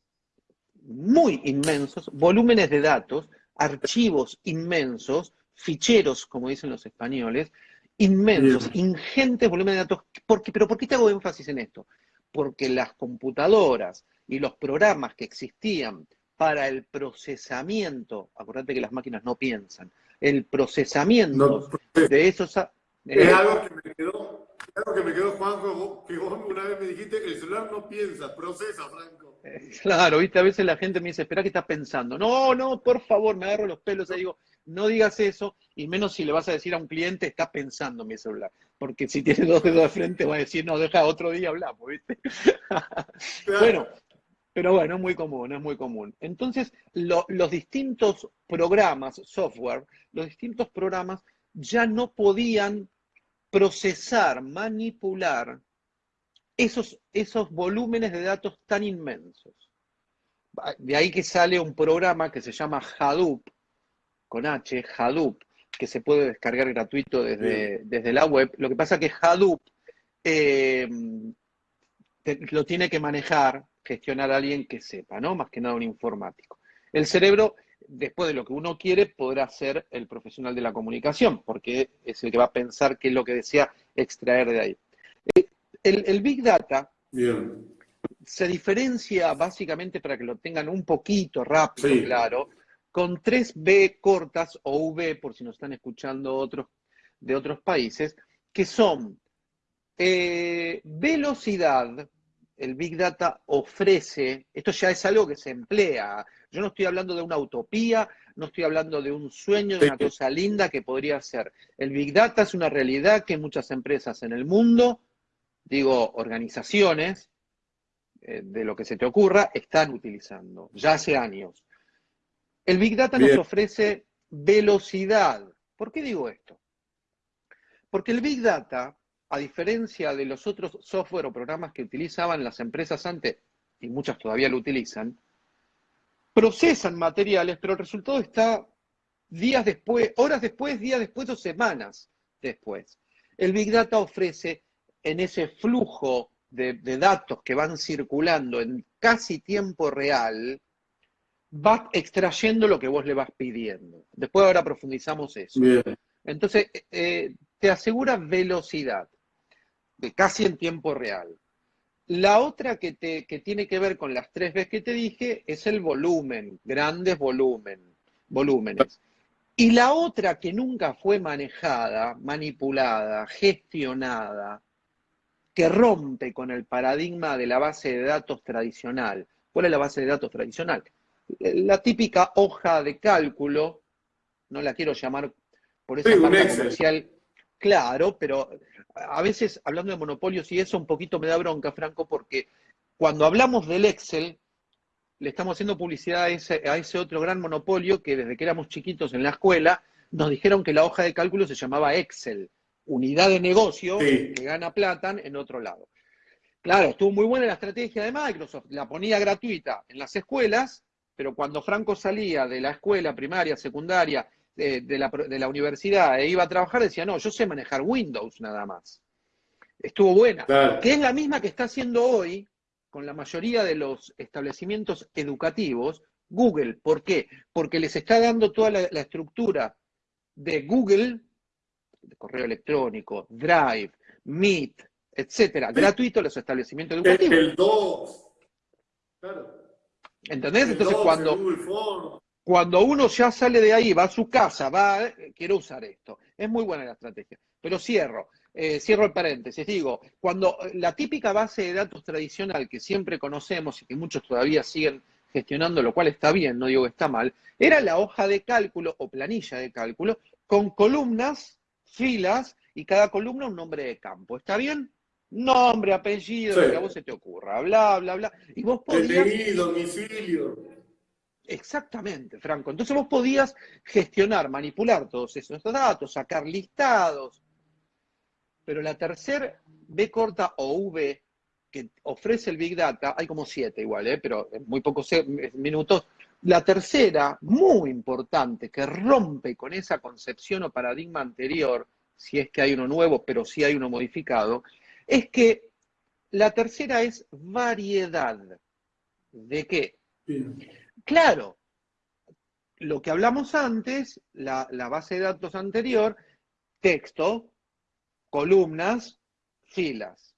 muy inmensos, volúmenes de datos, archivos inmensos, ficheros, como dicen los españoles, inmensos, ingentes volúmenes de datos. ¿Por ¿Pero por qué te hago énfasis en esto? porque las computadoras y los programas que existían para el procesamiento, acuérdate que las máquinas no piensan, el procesamiento de esos... es eh, algo que me quedó, algo que me quedó, Juanjo, que vos una vez me dijiste, el celular no piensa, procesa, Franco. Eh, claro, viste, a veces la gente me dice, espera que estás pensando. No, no, por favor, me agarro los pelos y digo, no digas eso, y menos si le vas a decir a un cliente, está pensando mi celular. Porque si tiene dos dedos de frente, va a decir, no, deja otro día hablamos, ¿viste? bueno, pero bueno, es muy común, es muy común. Entonces, los distintos programas, software, los distintos programas ya no podían procesar, manipular esos, esos volúmenes de datos tan inmensos. De ahí que sale un programa que se llama Hadoop, con H, Hadoop, que se puede descargar gratuito desde, desde la web. Lo que pasa es que Hadoop eh, lo tiene que manejar, gestionar a alguien que sepa, ¿no? Más que nada un informático. El cerebro, después de lo que uno quiere, podrá ser el profesional de la comunicación, porque es el que va a pensar qué es lo que desea extraer de ahí. Eh, el, Big Data se diferencia básicamente para que lo tengan un poquito rápido, claro, con tres B cortas o V, por si nos están escuchando otros de otros países, que son eh, velocidad, el Big Data ofrece, esto ya es algo que se emplea, yo no estoy hablando de una utopía, no estoy hablando de un sueño, de una cosa linda que podría ser. El Big Data es una realidad que muchas empresas en el mundo, digo, organizaciones, eh, de lo que se te ocurra, están utilizando, ya hace años. El Big Data nos ofrece velocidad. ¿Por qué digo esto? Porque el Big Data a diferencia de los otros software o programas que utilizaban las empresas antes, y muchas todavía lo utilizan, procesan materiales, pero el resultado está días después, horas después, días después o semanas después. El Big Data ofrece en ese flujo de, datos que van circulando en casi tiempo real, va extrayendo lo que vos le vas pidiendo. Después ahora profundizamos eso. Entonces, eh, te asegura velocidad casi en tiempo real. La otra que, te, que tiene que ver con las tres veces que te dije es el volumen, grandes volumen, volúmenes. Y la otra que nunca fue manejada, manipulada, gestionada, que rompe con el paradigma de la base de datos tradicional. ¿Cuál es la base de datos tradicional? La típica hoja de cálculo, no la quiero llamar por esa marca comercial, claro, pero a veces hablando de monopolios y eso un poquito me da bronca, Franco, porque cuando hablamos del Excel, le estamos haciendo publicidad a ese, otro gran monopolio que desde que éramos chiquitos en la escuela nos dijeron que la hoja de cálculo se llamaba Excel, unidad de negocio que gana plata en otro lado. Claro, estuvo muy buena la estrategia de Microsoft, la ponía gratuita en las escuelas, pero cuando Franco salía de la escuela primaria, secundaria de, la, universidad e iba a trabajar, decía, no, yo sé manejar Windows nada más. Estuvo buena. Que es la misma que está haciendo hoy con la mayoría de los establecimientos educativos Google. ¿Por qué? Porque les está dando toda la, estructura de Google, de correo electrónico, Drive, Meet, etcétera, gratuito a los establecimientos educativos. El 2. Claro. ¿Entendés? Entonces, cuando, cuando uno ya sale de ahí, va a su casa, va, eh, quiero usar esto. Es muy buena la estrategia. Pero cierro, eh, cierro el paréntesis. Digo, cuando la típica base de datos tradicional que siempre conocemos y que muchos todavía siguen gestionando, lo cual está bien, no digo que está mal, era la hoja de cálculo o planilla de cálculo con columnas, filas y cada columna un nombre de campo. ¿Está bien? Nombre, apellido, lo que a vos se te ocurra, bla, bla, bla. Y vos podías... domicilio. Exactamente, Franco. Entonces vos podías gestionar, manipular todos esos datos, sacar listados. Pero la tercera B corta o V que ofrece el Big Data, hay como siete igual, ¿eh? pero en muy pocos minutos. La tercera, muy importante, que rompe con esa concepción o paradigma anterior, si es que hay uno nuevo, pero si hay uno modificado, es que la tercera es variedad. ¿De qué? Claro, lo que hablamos antes, la, base de datos anterior, texto, columnas, filas.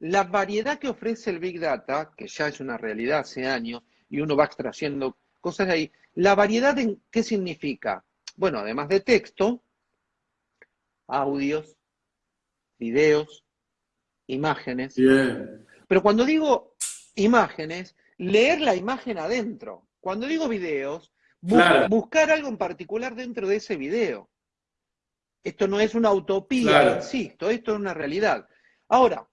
La variedad que ofrece el Big Data, que ya es una realidad hace años, y uno va extrayendo cosas de ahí, la variedad en qué significa? Bueno, además de texto, audios, videos, imágenes. Pero cuando digo imágenes, leer la imagen adentro. Cuando digo videos, buscar algo en particular dentro de ese video. Esto no es una utopía, insisto, esto es una realidad. Ahora,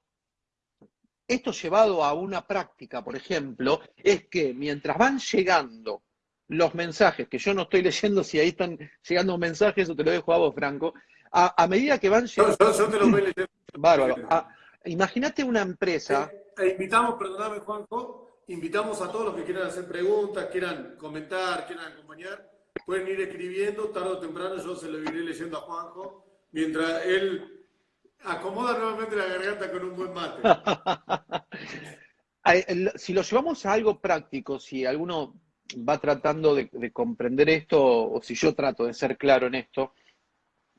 esto llevado a una práctica, por ejemplo, es que mientras van llegando los mensajes, que yo no estoy leyendo si ahí están llegando mensajes, o te lo dejo a vos, Franco, a, medida que van llegando... Yo, te lo voy leyendo. Bárbaro. Imagínate una empresa... Eh, eh, invitamos, perdóname, Juanjo, invitamos a todos los que quieran hacer preguntas, quieran comentar, quieran acompañar, pueden ir escribiendo, tarde o temprano yo se lo iré leyendo a Juanjo, mientras él acomoda nuevamente la garganta con un buen mate. si lo llevamos a algo práctico, si alguno va tratando de, comprender esto, o si yo trato de ser claro en esto,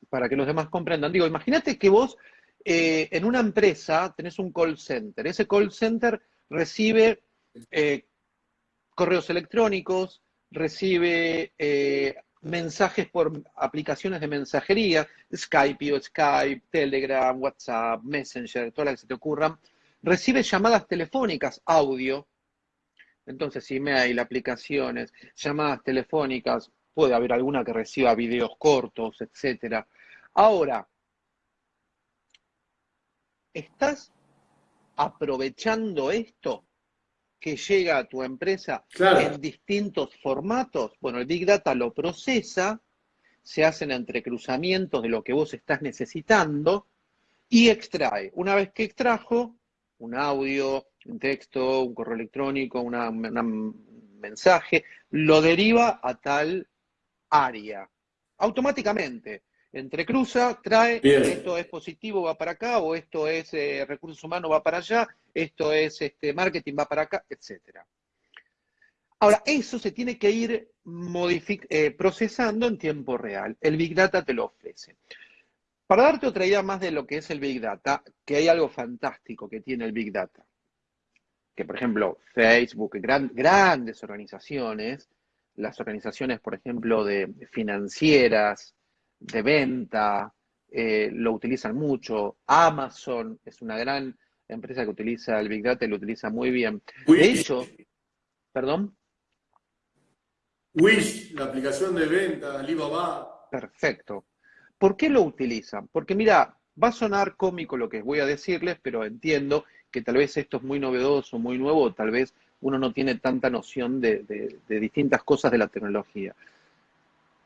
para que los demás comprendan, digo, imagínate que vos eh, en una empresa tenés un call center, ese call center recibe eh, correos electrónicos, recibe eh, mensajes por aplicaciones de mensajería, Skype, Skype, Telegram, WhatsApp, Messenger, todas las que se te ocurran. recibe llamadas telefónicas, audio, entonces email, aplicaciones, llamadas telefónicas, puede haber alguna que reciba videos cortos, etc. Ahora, ¿estás aprovechando esto que llega a tu empresa en distintos formatos? Bueno, el Big Data lo procesa, se hacen entrecruzamientos de lo que vos estás necesitando y extrae. Una vez que extrajo un audio, un texto, un correo electrónico, un mensaje, lo deriva a tal área. Automáticamente. Entrecruza, trae, esto es positivo, va para acá, o esto es eh, recursos humanos, va para allá, esto es este, marketing, va para acá, etc. Ahora, eso se tiene que ir eh, procesando en tiempo real. El Big Data te lo ofrece. Para darte otra idea más de lo que es el Big Data, que hay algo fantástico que tiene el Big Data, que por ejemplo Facebook, grandes organizaciones, las organizaciones por ejemplo de financieras, de venta, eh, lo utilizan mucho, Amazon es una gran empresa que utiliza el Big Data y lo utiliza muy bien. De hecho, perdón. Wish, la aplicación de venta, Alibaba. Perfecto. ¿Por qué lo utilizan? Porque mira, va a sonar cómico lo que voy a decirles, pero entiendo que tal vez esto es muy novedoso, muy nuevo, tal vez uno no tiene tanta noción de, distintas cosas de la tecnología.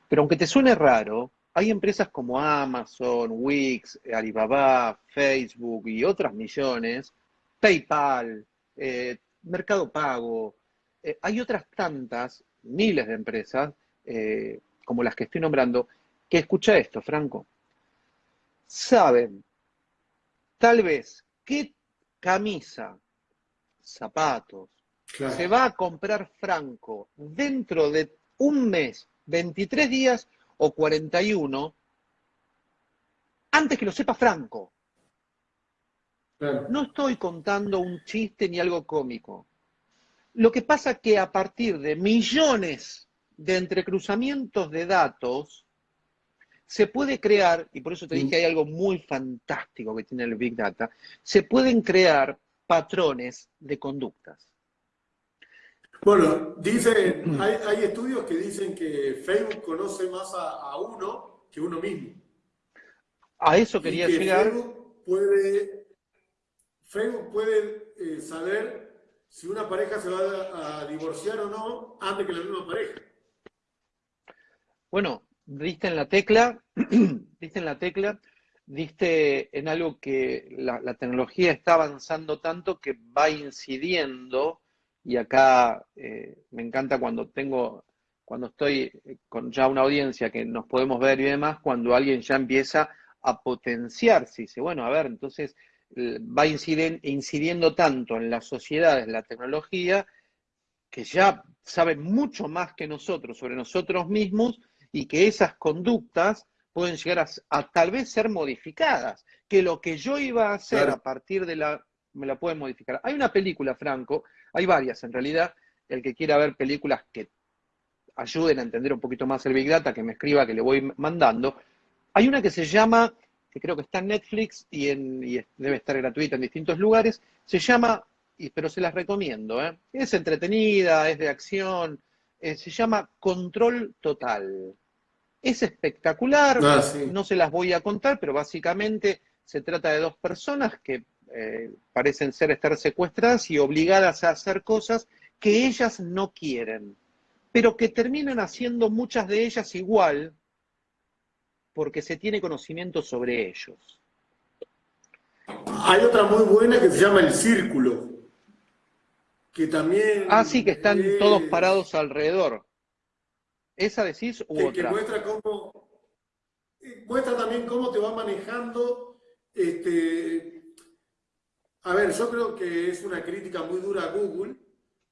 Pero aunque te suene raro, hay empresas como Amazon, Wix, Alibaba, Facebook y otras millones, PayPal, eh, Mercado Pago, eh, hay otras tantas, miles de empresas, eh, como las que estoy nombrando, que escucha esto, Franco, saben tal vez qué camisa, zapatos, se va a comprar Franco dentro de un mes, 23 días o 41, antes que lo sepa Franco. No estoy contando un chiste ni algo cómico. Lo que pasa es que a partir de millones de entrecruzamientos de datos, se puede crear, y por eso te dije que hay algo muy fantástico que tiene el Big Data, se pueden crear patrones de conductas. Bueno, dicen, hay, estudios que dicen que Facebook conoce más a, uno que uno mismo. A eso quería y que llegar. Facebook puede, Facebook puede eh, saber si una pareja se va a, divorciar o no antes que la misma pareja. Bueno, diste en la tecla, diste en la tecla, diste en algo que la, tecnología está avanzando tanto que va incidiendo, y acá eh, me encanta cuando tengo, cuando estoy con ya una audiencia que nos podemos ver y demás, cuando alguien ya empieza a potenciarse, dice, bueno, a ver, entonces va incidiendo tanto en las sociedades la tecnología que ya saben mucho más que nosotros sobre nosotros mismos y que esas conductas pueden llegar a, tal vez ser modificadas, que lo que yo iba a hacer a partir de la, me la pueden modificar. Hay una película, Franco, hay varias en realidad, el que quiera ver películas que ayuden a entender un poquito más el Big Data, que me escriba, que le voy mandando. Hay una que se llama, que creo que está en Netflix y, en, y debe estar gratuita en distintos lugares, se llama, pero se las recomiendo, ¿eh? es entretenida, es de acción, eh, se llama Control Total. Es espectacular, ah, no se las voy a contar, pero básicamente se trata de dos personas que eh, parecen ser estar secuestradas y obligadas a hacer cosas que ellas no quieren, pero que terminan haciendo muchas de ellas igual porque se tiene conocimiento sobre ellos. Hay otra muy buena que se llama El Círculo, que también... Ah, sí, que están todos parados alrededor. ¿Esa decís u que, otra? Que muestra cómo, muestra también cómo te va manejando, este, a ver, yo creo que es una crítica muy dura a Google,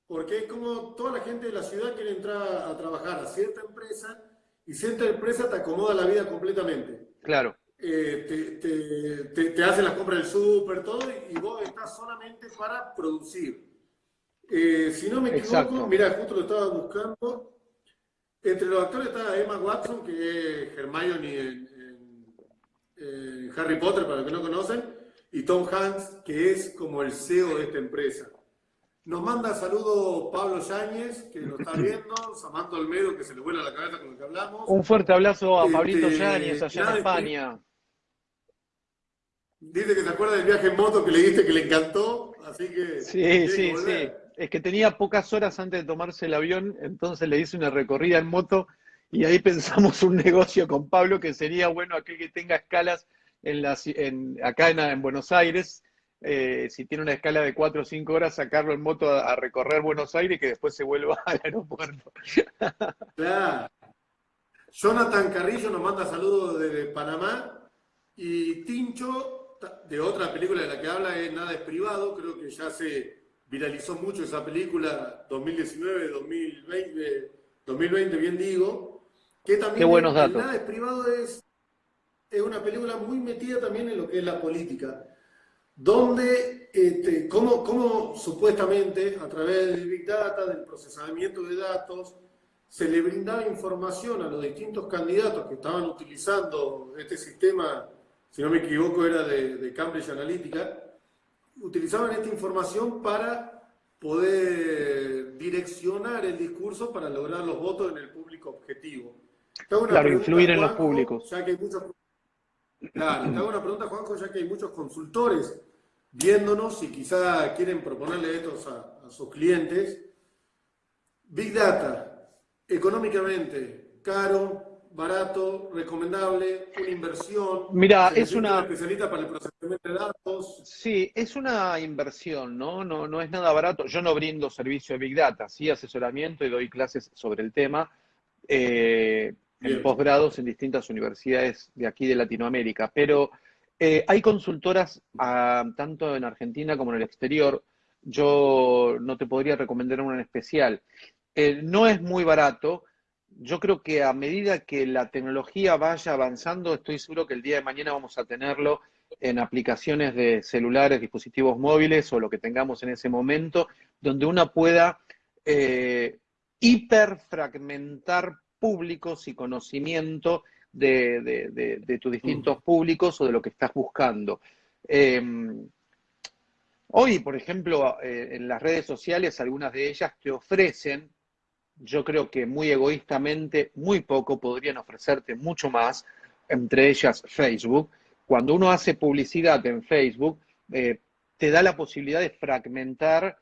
porque es como toda la gente de la ciudad quiere entrar a trabajar a cierta empresa y cierta empresa te acomoda la vida completamente. Claro. Eh, te, te, hace las compras del súper, todo, y vos estás solamente para producir. Eh, si no me equivoco, mira, justo lo estaba buscando, entre los actores está Emma Watson, que es Hermione en, Harry Potter, para los que no conocen, y Tom Hanks, que es como el CEO de esta empresa. Nos manda saludo Pablo Yáñez, que nos está viendo, Samantha Olmedo, que se le vuela la cabeza con lo que hablamos. Un fuerte abrazo a este, Pablito Yáñez allá en España. Dice que se acuerda del viaje en moto que le diste que le encantó, así que... Sí, sí, sí. Es que tenía pocas horas antes de tomarse el avión, entonces le hice una recorrida en moto y ahí pensamos un negocio con Pablo que sería bueno aquel que tenga escalas en las, en, acá en, Buenos Aires, eh, si tiene una escala de 4 o 5 horas, sacarlo en moto a, recorrer Buenos Aires y que después se vuelva al aeropuerto. Claro. Jonathan Carrillo nos manda saludos desde Panamá y Tincho, de otra película de la que habla, es Nada es Privado, creo que ya se viralizó mucho esa película, 2019, 2020, 2020 bien digo, que también Qué buenos datos. Nada es Privado es es una película muy metida también en lo que es la política, donde, este, cómo, supuestamente a través del Big Data, del procesamiento de datos, se le brindaba información a los distintos candidatos que estaban utilizando este sistema, si no me equivoco era de, de Cambridge Analytica, utilizaban esta información para poder direccionar el discurso para lograr los votos en el público objetivo. Claro, influir en los públicos. Ya que hay muchos Claro, te hago una pregunta, Juanjo, ya que hay muchos consultores viéndonos y quizá quieren proponerle esto a, sus clientes. Big Data, económicamente, caro, barato, recomendable, una inversión. Mira, es una... especialista para el procesamiento de datos. Sí, es una inversión, ¿no? ¿no? No es nada barato. Yo no brindo servicio de Big Data, sí asesoramiento y doy clases sobre el tema. Eh, en posgrados en distintas universidades de aquí de Latinoamérica, pero eh, hay consultoras ah, tanto en Argentina como en el exterior. Yo no te podría recomendar una en especial. Eh, no es muy barato. Yo creo que a medida que la tecnología vaya avanzando, estoy seguro que el día de mañana vamos a tenerlo en aplicaciones de celulares, dispositivos móviles o lo que tengamos en ese momento, donde uno pueda eh, hiperfragmentar públicos y conocimiento de, tus distintos mm. públicos o de lo que estás buscando. Em, hoy, por ejemplo, eh, en las redes sociales, algunas de ellas te ofrecen, yo creo que muy egoístamente, muy poco, podrían ofrecerte mucho más, entre ellas Facebook. Cuando uno hace publicidad en Facebook, eh, te da la posibilidad de fragmentar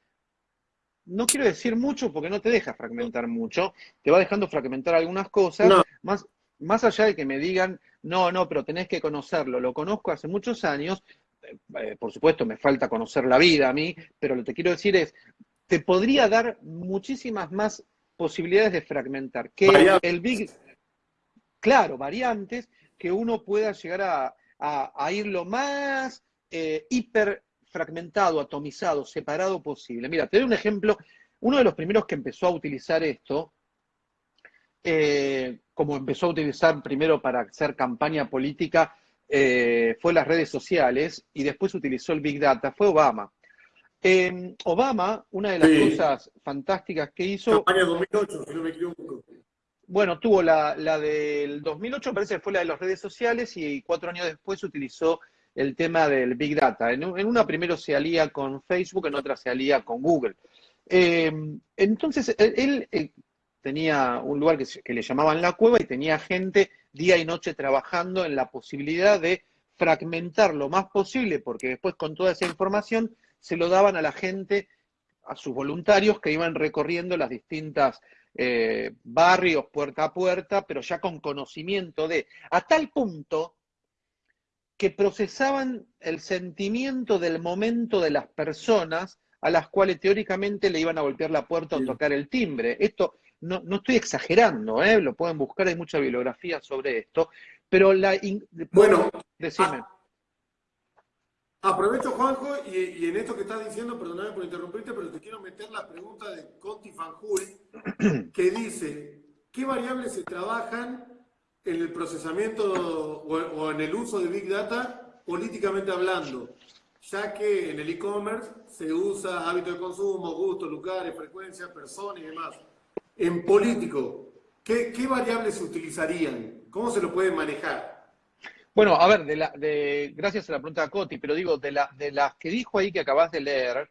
no quiero decir mucho porque no te deja fragmentar mucho, te va dejando fragmentar algunas cosas, más, más allá de que me digan, no, no, pero tenés que conocerlo, lo conozco hace muchos años, eh, eh, por supuesto me falta conocer la vida a mí, pero lo que quiero decir es, te podría dar muchísimas más posibilidades de fragmentar, que el Big, claro, variantes, que uno pueda llegar a, a, ir lo más eh, hiper fragmentado, atomizado, separado posible. Mira, te doy un ejemplo. Uno de los primeros que empezó a utilizar esto, eh, como empezó a utilizar primero para hacer campaña política, eh, fue las redes sociales y después utilizó el Big Data, fue Obama. Obama, una de las cosas fantásticas que hizo... Campaña 2008, si no me equivoco. Bueno, tuvo la, la del 2008, parece que fue la de las redes sociales y cuatro años después utilizó el tema del Big Data. En, una primero se alía con Facebook, en otra se alía con Google. Eh, entonces, él, tenía un lugar que, le llamaban la cueva y tenía gente día y noche trabajando en la posibilidad de fragmentar lo más posible, porque después con toda esa información se lo daban a la gente, a sus voluntarios que iban recorriendo las distintas eh, barrios puerta a puerta, pero ya con conocimiento de, a tal punto que procesaban el sentimiento del momento de las personas a las cuales teóricamente le iban a golpear la puerta o tocar el timbre. Esto no, estoy exagerando, ¿eh? lo pueden buscar, hay mucha bibliografía sobre esto, pero la... Bueno, decime. aprovecho, Juanjo, y, en esto que estás diciendo, perdóname por interrumpirte, pero te quiero meter la pregunta de Conti Fanjul, que dice, ¿qué variables se trabajan en el procesamiento o, en el uso de Big Data políticamente hablando, ya que en el e-commerce se usa hábito de consumo, gustos, lugares, frecuencias, personas y demás. En político, ¿qué, variables se utilizarían? ¿Cómo se lo puede manejar? Bueno, a ver, de gracias a la pregunta de Coti, pero digo, de, la, de las que dijo ahí que acabas de leer,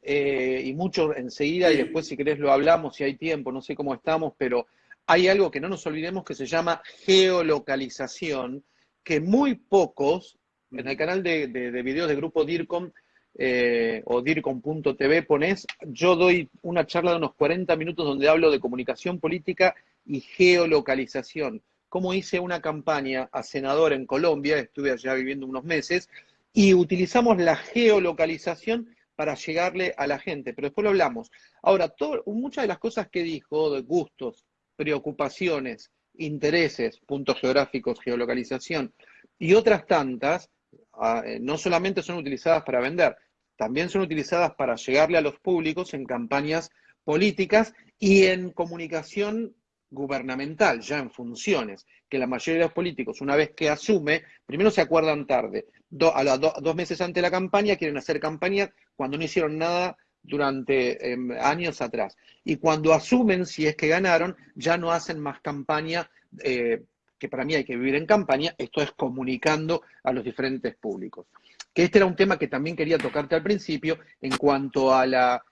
eh, y mucho enseguida, y después si querés lo hablamos, si hay tiempo, no sé cómo estamos, pero hay algo que no nos olvidemos que se llama geolocalización, que muy pocos, en el canal de, de, videos de grupo DIRCOM eh, o DIRCOM.tv pones, yo doy una charla de unos 40 minutos donde hablo de comunicación política y geolocalización. Cómo hice una campaña a senador en Colombia, estuve allá viviendo unos meses, y utilizamos la geolocalización para llegarle a la gente, pero después lo hablamos. Ahora, muchas de las cosas que dijo, de gustos, preocupaciones, intereses, puntos geográficos, geolocalización y otras tantas, ah, eh, no solamente son utilizadas para vender, también son utilizadas para llegarle a los públicos en campañas políticas y en comunicación gubernamental, ya en funciones, que la mayoría de los políticos, una vez que asume, primero se acuerdan tarde, a los dos meses antes de la campaña quieren hacer campaña cuando no hicieron nada durante em, años atrás. Y cuando asumen, si es que ganaron, ya no hacen más campaña, eh, que para mí hay que vivir en campaña, esto es comunicando a los diferentes públicos. Que este era un tema que también quería tocarte al principio en cuanto a la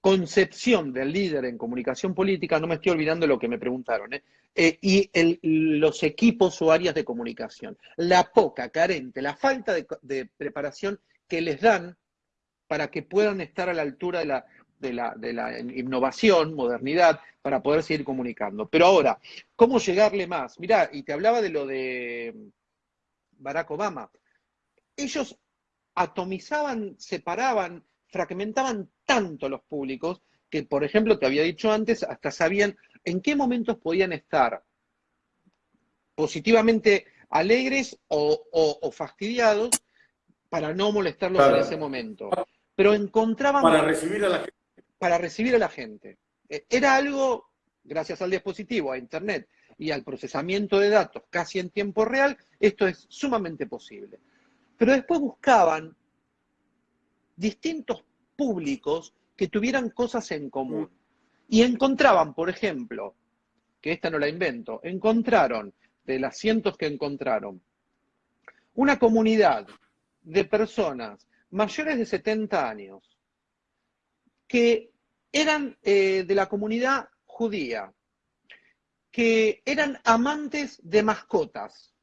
concepción del líder en comunicación política, no me estoy olvidando lo que me preguntaron, ¿eh? Eh, y los equipos o áreas de comunicación. La poca, carente, la falta de, preparación que les dan para que puedan estar a la altura de la, de la, de la innovación, modernidad, para poder seguir comunicando. Pero ahora, ¿cómo llegarle más? Mirá, y te hablaba de lo de Barack Obama. Ellos atomizaban, separaban, fragmentaban tanto los públicos que, por ejemplo, te había dicho antes, hasta sabían en qué momentos podían estar positivamente alegres o, fastidiados para no molestarlos en ese momento. Pero encontraban... Para recibir a la gente. Para recibir a la gente. E, era algo, gracias al dispositivo, a Internet y al procesamiento de datos casi en tiempo real, esto es sumamente posible. Pero después buscaban distintos públicos que tuvieran cosas en común. Y encontraban, por ejemplo, que esta no la invento, encontraron, de las cientos que encontraron, una comunidad de personas mayores de 70 años que eran eh, de la comunidad judía, que eran amantes de mascotas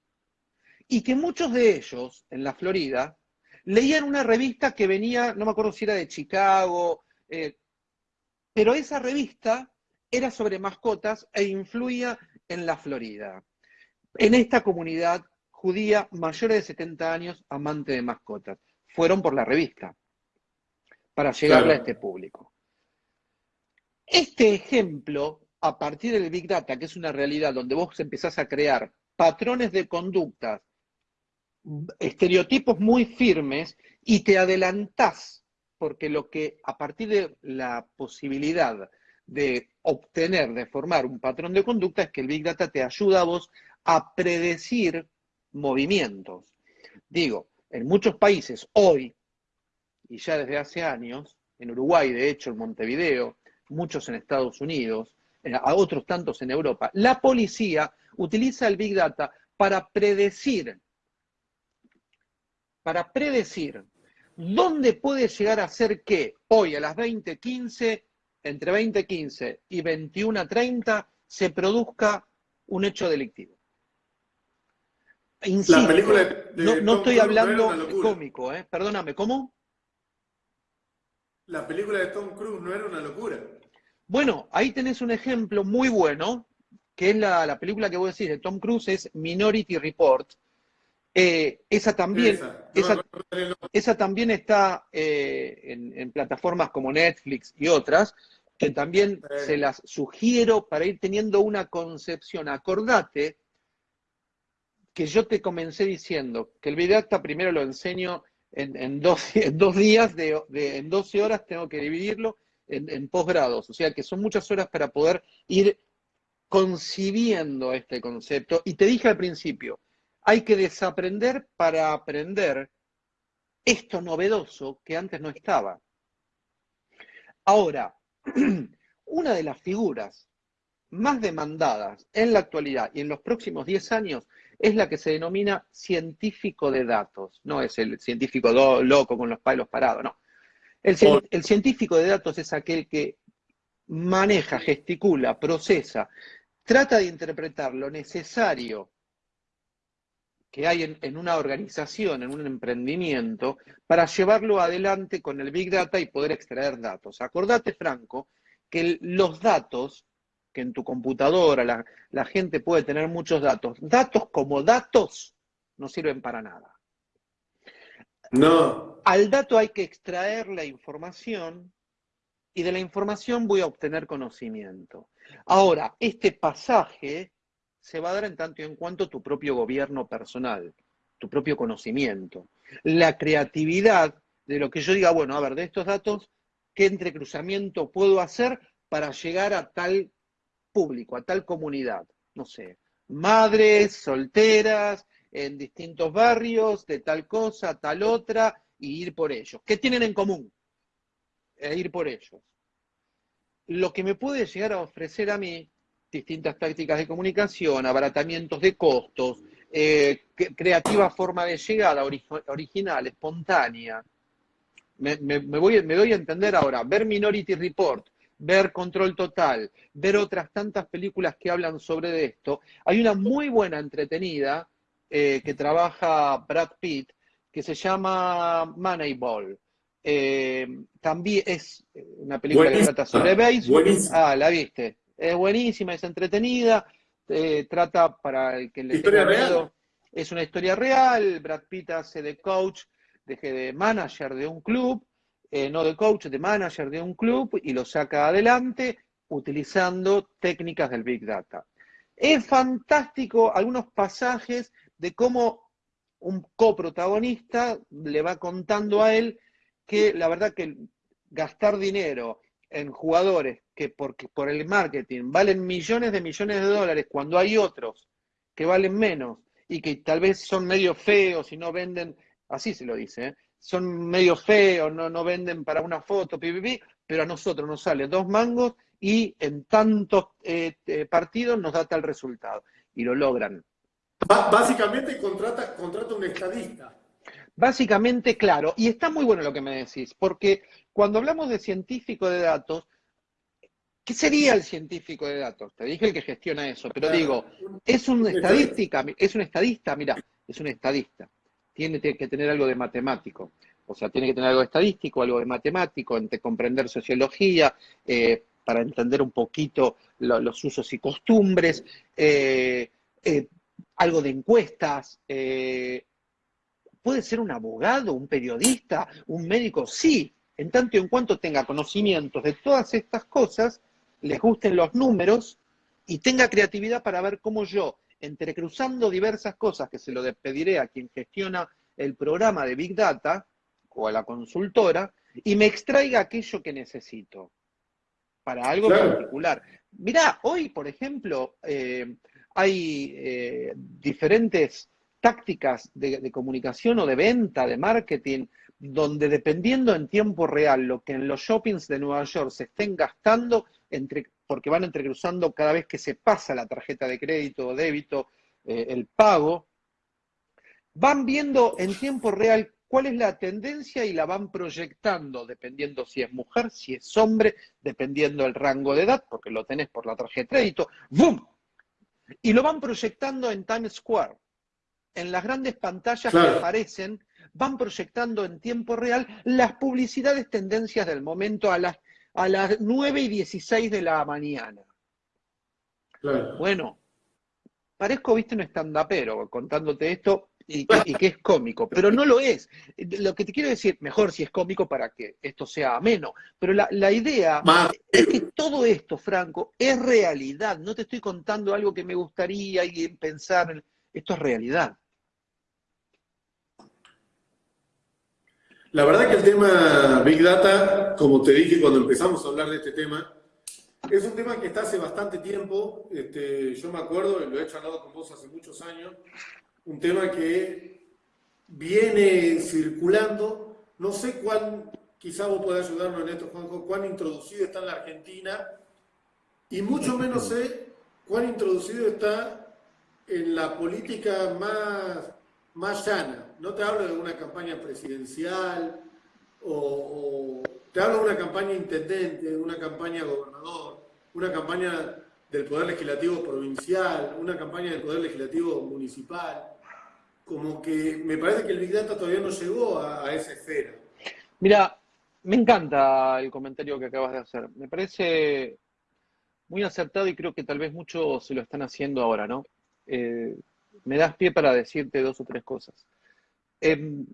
y que muchos de ellos en la Florida leían una revista que venía, no me acuerdo si era de Chicago, eh, pero esa revista era sobre mascotas e influía en la Florida. En esta comunidad judía, mayores de 70 años, amante de mascotas. Fueron por la revista para llegarle a este público. Este ejemplo, a partir del Big Data, que es una realidad donde vos empezás a crear patrones de conductas, estereotipos muy firmes y te adelantás porque lo que a partir de la posibilidad de obtener, de formar un patrón de conducta, es que el Big Data te ayuda a vos a predecir movimientos. Digo, en muchos países hoy, y ya desde hace años, en Uruguay, de hecho, en Montevideo, muchos en Estados Unidos, a otros tantos en Europa, la policía utiliza el Big Data para predecir, para predecir ¿Dónde puede llegar a ser que hoy a las 20.15, entre 20.15 y 21.30, se produzca un hecho delictivo? Insisto, la película de no, estoy hablando cómico, ¿eh? perdóname, ¿cómo? La película de Tom Cruise no era una locura. Bueno, ahí tenés un ejemplo muy bueno, que es la, la película que voy a decir de Tom Cruise, es Minority Report, eh, esa, también, esa, también está eh, en, plataformas como Netflix y otras, que también se las sugiero para ir teniendo una concepción. Acordate que yo te comencé diciendo que el Vidacta primero lo enseño en, dos, días, de, en 12 horas tengo que dividirlo en, en posgrados, o sea que son muchas horas para poder ir concibiendo este concepto. Y te dije al principio, hay que desaprender para aprender esto novedoso que antes no estaba. Ahora, una de las figuras más demandadas en la actualidad y en los próximos 10 años es la que se denomina científico de datos. No es el científico loco con los palos parados, no. El, el científico de datos es aquel que maneja, gesticula, procesa, trata de interpretar lo necesario que hay en, una organización, en un emprendimiento, para llevarlo adelante con el Big Data y poder extraer datos. Acordate, Franco, que los datos, que en tu computadora la, la gente puede tener muchos datos, datos como datos no sirven para nada. No. Al dato hay que extraer la información y de la información voy a obtener conocimiento. Ahora, este pasaje se va a dar en tanto y en cuanto tu propio gobierno personal, tu propio conocimiento, la creatividad de lo que yo diga, bueno, a ver, de estos datos, ¿qué entrecruzamiento puedo hacer para llegar a tal público, a tal comunidad? No sé, madres, solteras, en distintos barrios, de tal cosa, tal otra, y ir por ellos. ¿Qué tienen en común? E ir por ellos. Lo que me puede llegar a ofrecer a mí distintas tácticas de comunicación, abaratamientos de costos, eh, creativa forma de llegada, original, espontánea. Me, voy, me doy a entender ahora, ver Minority Report, ver Control Total, ver otras tantas películas que hablan sobre esto. Hay una muy buena entretenida eh, que trabaja Brad Pitt, que se llama Moneyball. Eh, también es una película que trata sobre béisbol. Ah, la viste es buenísima, es entretenida, eh, trata para el que le ¿Historia real? es una historia real, Brad Pitt hace de coach, de, de manager de un club, eh, no de coach, de manager de un club, y lo saca adelante utilizando técnicas del Big Data. Es fantástico algunos pasajes de cómo un coprotagonista le va contando a él que la verdad que gastar dinero en jugadores que porque por el marketing valen millones de millones de dólares cuando hay otros que valen menos y que tal vez son medio feos y no venden, así se lo dice, ¿eh? Son medio feos, no, no venden para una foto, pero a nosotros nos sale dos mangos y en tantos eh, eh, partidos nos da tal resultado. Y lo logran. Básicamente contrata, contrata un estadista. Básicamente, claro, y está muy bueno lo que me decís, porque cuando hablamos de científico de datos, ¿qué sería el científico de datos? Te dije el que gestiona eso, pero digo, es un estadística, es un estadista, mira, es un estadista. Tiene que tener algo de matemático. O sea, tiene que tener algo de estadístico, algo de matemático, entre comprender sociología, eh, para entender un poquito los usos y costumbres, eh, eh, algo de encuestas, puede ser un abogado, un periodista, un médico, sí, en tanto y en cuanto tenga conocimientos de todas estas cosas, les gusten los números y tenga creatividad para ver cómo yo, entrecruzando diversas cosas que se lo despediré a quien gestiona el programa de Big Data o a la consultora, y me extraiga aquello que necesito para algo particular. Mirá, hoy, por ejemplo, eh, hay eh, diferentes tácticas de, comunicación o de venta, de marketing, donde dependiendo en tiempo real lo que en los shoppings de Nueva York se estén gastando, entre, porque van entrecruzando cada vez que se pasa la tarjeta de crédito o débito, eh, el pago, van viendo en tiempo real cuál es la tendencia y la van proyectando, dependiendo si es mujer, si es hombre, dependiendo el rango de edad, porque lo tenés por la tarjeta de crédito, ¡boom! Y lo van proyectando en Times Square en las grandes pantallas que aparecen, van proyectando en tiempo real las publicidades tendencias del momento a las, a las 9 y 16 de la mañana. Bueno, parezco, viste, un estandapero contándote esto y, que es cómico, pero no lo es. Lo que te quiero decir, mejor si es cómico para que esto sea ameno, pero la, la idea es que todo esto, Franco, es realidad. No te estoy contando algo que me gustaría y pensar, esto es realidad. La verdad que el tema Big Data, como te dije cuando empezamos a hablar de este tema, es un tema que está hace bastante tiempo. Este, yo me acuerdo, lo he charlado con vos hace muchos años, un tema que viene circulando. No sé cuán, quizá vos podés ayudarnos en esto, Juanjo, cuán introducido está en la Argentina y mucho menos sé cuán introducido está en la política más, más llana. No te hablo de una campaña presidencial o, te hablo de una campaña intendente, de una campaña gobernador, una campaña del Poder Legislativo Provincial, una campaña del Poder Legislativo Municipal. Como que me parece que el Big Data todavía no llegó a, a esa esfera. Mira, me encanta el comentario que acabas de hacer. Me parece muy acertado y creo que tal vez muchos se lo están haciendo ahora, ¿no? Eh, me das pie para decirte dos o tres cosas. Em,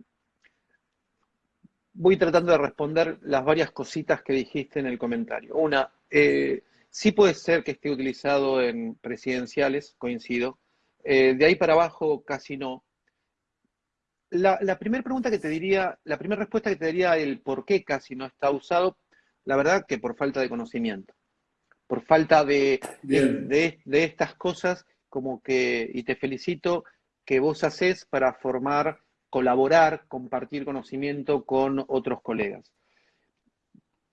voy tratando de responder las varias cositas que dijiste en el comentario. Una, eh, sí puede ser que esté utilizado en presidenciales, coincido. Eh, de ahí para abajo casi no. La, la primera pregunta que te diría, la primera respuesta que te daría el por qué casi no está usado, la verdad que por falta de conocimiento, por falta de, de, de, estas cosas como que, y te felicito, que vos haces para formar, colaborar, compartir conocimiento con otros colegas.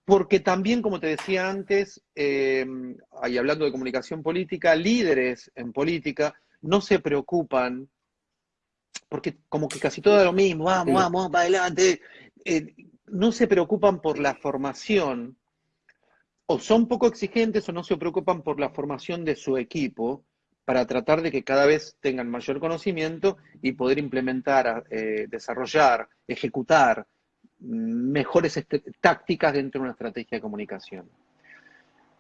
Porque también, como te decía antes, eh, y hablando de comunicación política, líderes en política no se preocupan porque como que casi todo es lo mismo, vamos, vamos, vamos para adelante, eh, no se preocupan por la formación, o son poco exigentes o no se preocupan por la formación de su equipo para tratar de que cada vez tengan mayor conocimiento y poder implementar, eh, desarrollar, ejecutar mejores este, tácticas dentro de una estrategia de comunicación.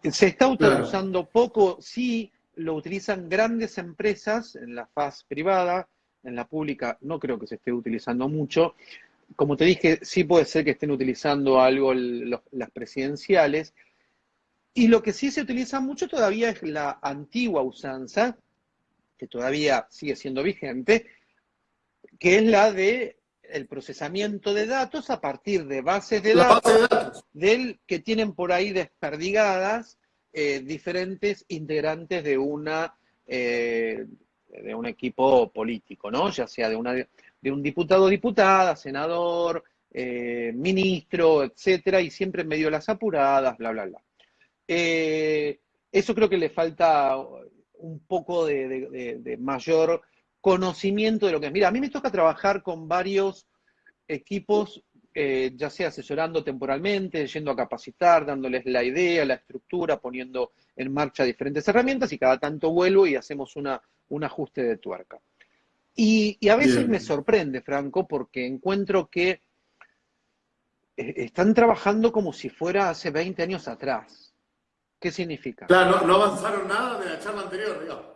Se está utilizando poco, sí lo utilizan grandes empresas en la faz privada, en la pública no creo que se esté utilizando mucho. Como te dije, sí puede ser que estén utilizando algo las presidenciales. Y lo que sí se utiliza mucho todavía es la antigua usanza, que todavía sigue siendo vigente, que es la de el procesamiento de datos a partir de bases de, datos, Del, que tienen por ahí desperdigadas eh, diferentes integrantes de una eh, de un equipo político, ¿no? Ya sea de, una, de un diputado o diputada, senador, eh, ministro, etcétera, y siempre en medio las apuradas, bla, bla, bla. Eh, eso creo que le falta un poco de, mayor conocimiento de lo que es. Mira, a mí me toca trabajar con varios equipos, eh, ya sea asesorando temporalmente, yendo a capacitar, dándoles la idea, la estructura, poniendo en marcha diferentes herramientas y cada tanto vuelvo y hacemos una, un ajuste de tuerca. Y, a veces me sorprende, Franco, porque encuentro que eh, están trabajando como si fuera hace 20 años atrás. ¿Qué significa? Claro, no, avanzaron nada de la charla anterior, digamos.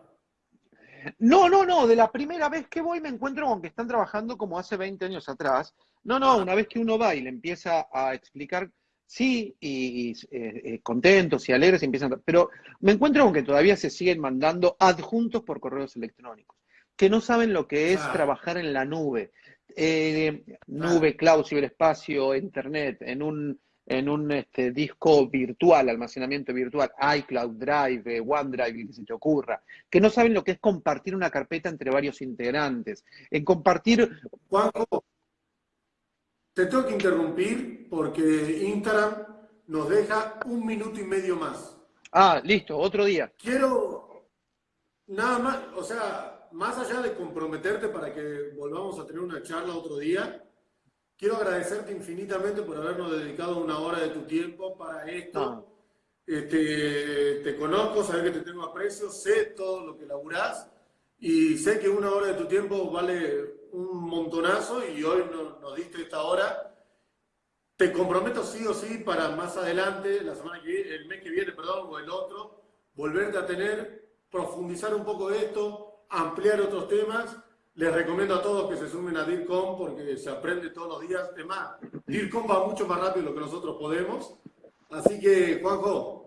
No, no, no, de la primera vez que voy me encuentro con que están trabajando como hace 20 años atrás. No, no, una vez que uno va y le empieza a explicar sí, y, eh, eh, contentos y alegres empiezan, pero me encuentro con que todavía se siguen mandando adjuntos por correos electrónicos, que no saben lo que es trabajar en la nube, eh, nube, cloud, ciberespacio, internet, en un, en un este, disco virtual, almacenamiento virtual, iCloud, Drive, OneDrive, que se te ocurra, que no saben lo que es compartir una carpeta entre varios integrantes, en compartir... Te tengo que interrumpir porque Instagram nos deja un minuto y medio más. Ah, listo, otro día. Quiero, nada más, o sea, más allá de comprometerte para que volvamos a tener una charla otro día, quiero agradecerte infinitamente por habernos dedicado una hora de tu tiempo para esto. Ah. Este, te conozco, sabes que te tengo aprecio, sé todo lo que laburás y sé que una hora de tu tiempo vale un montonazo y hoy nos, diste esta hora. Te comprometo sí o sí para más adelante, la semana que el mes que viene, perdón, o el otro, volverte a tener, profundizar un poco de esto, ampliar otros temas. Les recomiendo a todos que se sumen a DIRCOM porque se aprende todos los días. Es más, DIRCOM va mucho más rápido de lo que nosotros podemos. Así que, Juanjo,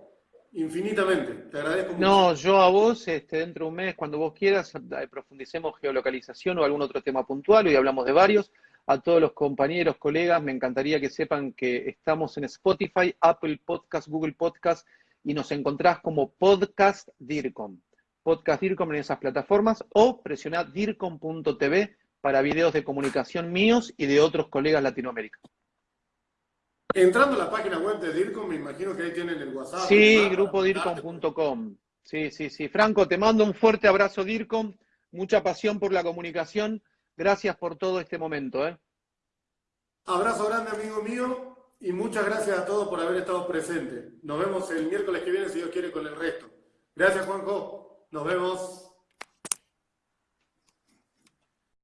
Infinitamente, te agradezco mucho. No, yo a vos, este, dentro de un mes, cuando vos quieras, eh, profundicemos geolocalización o algún otro tema puntual, hoy hablamos de varios. A todos los compañeros, colegas, me encantaría que sepan que estamos en Spotify, Apple Podcast, Google Podcast y nos encontrás como Podcast DIRCOM. Podcast DIRCOM en esas plataformas o presionad DIRCOM.tv para videos de comunicación míos y de otros colegas latinoamericanos. Entrando a la página web de DIRCOM, me imagino que ahí tienen el WhatsApp. Sí, grupodircom.com. Sí, sí, sí. Franco, te mando un fuerte abrazo, DIRCOM. Mucha pasión por la comunicación. Gracias por todo este momento. ¿eh? Abrazo grande, amigo mío, y muchas gracias a todos por haber estado presentes. Nos vemos el miércoles que viene, si Dios quiere, con el resto. Gracias, Juanjo. Nos vemos.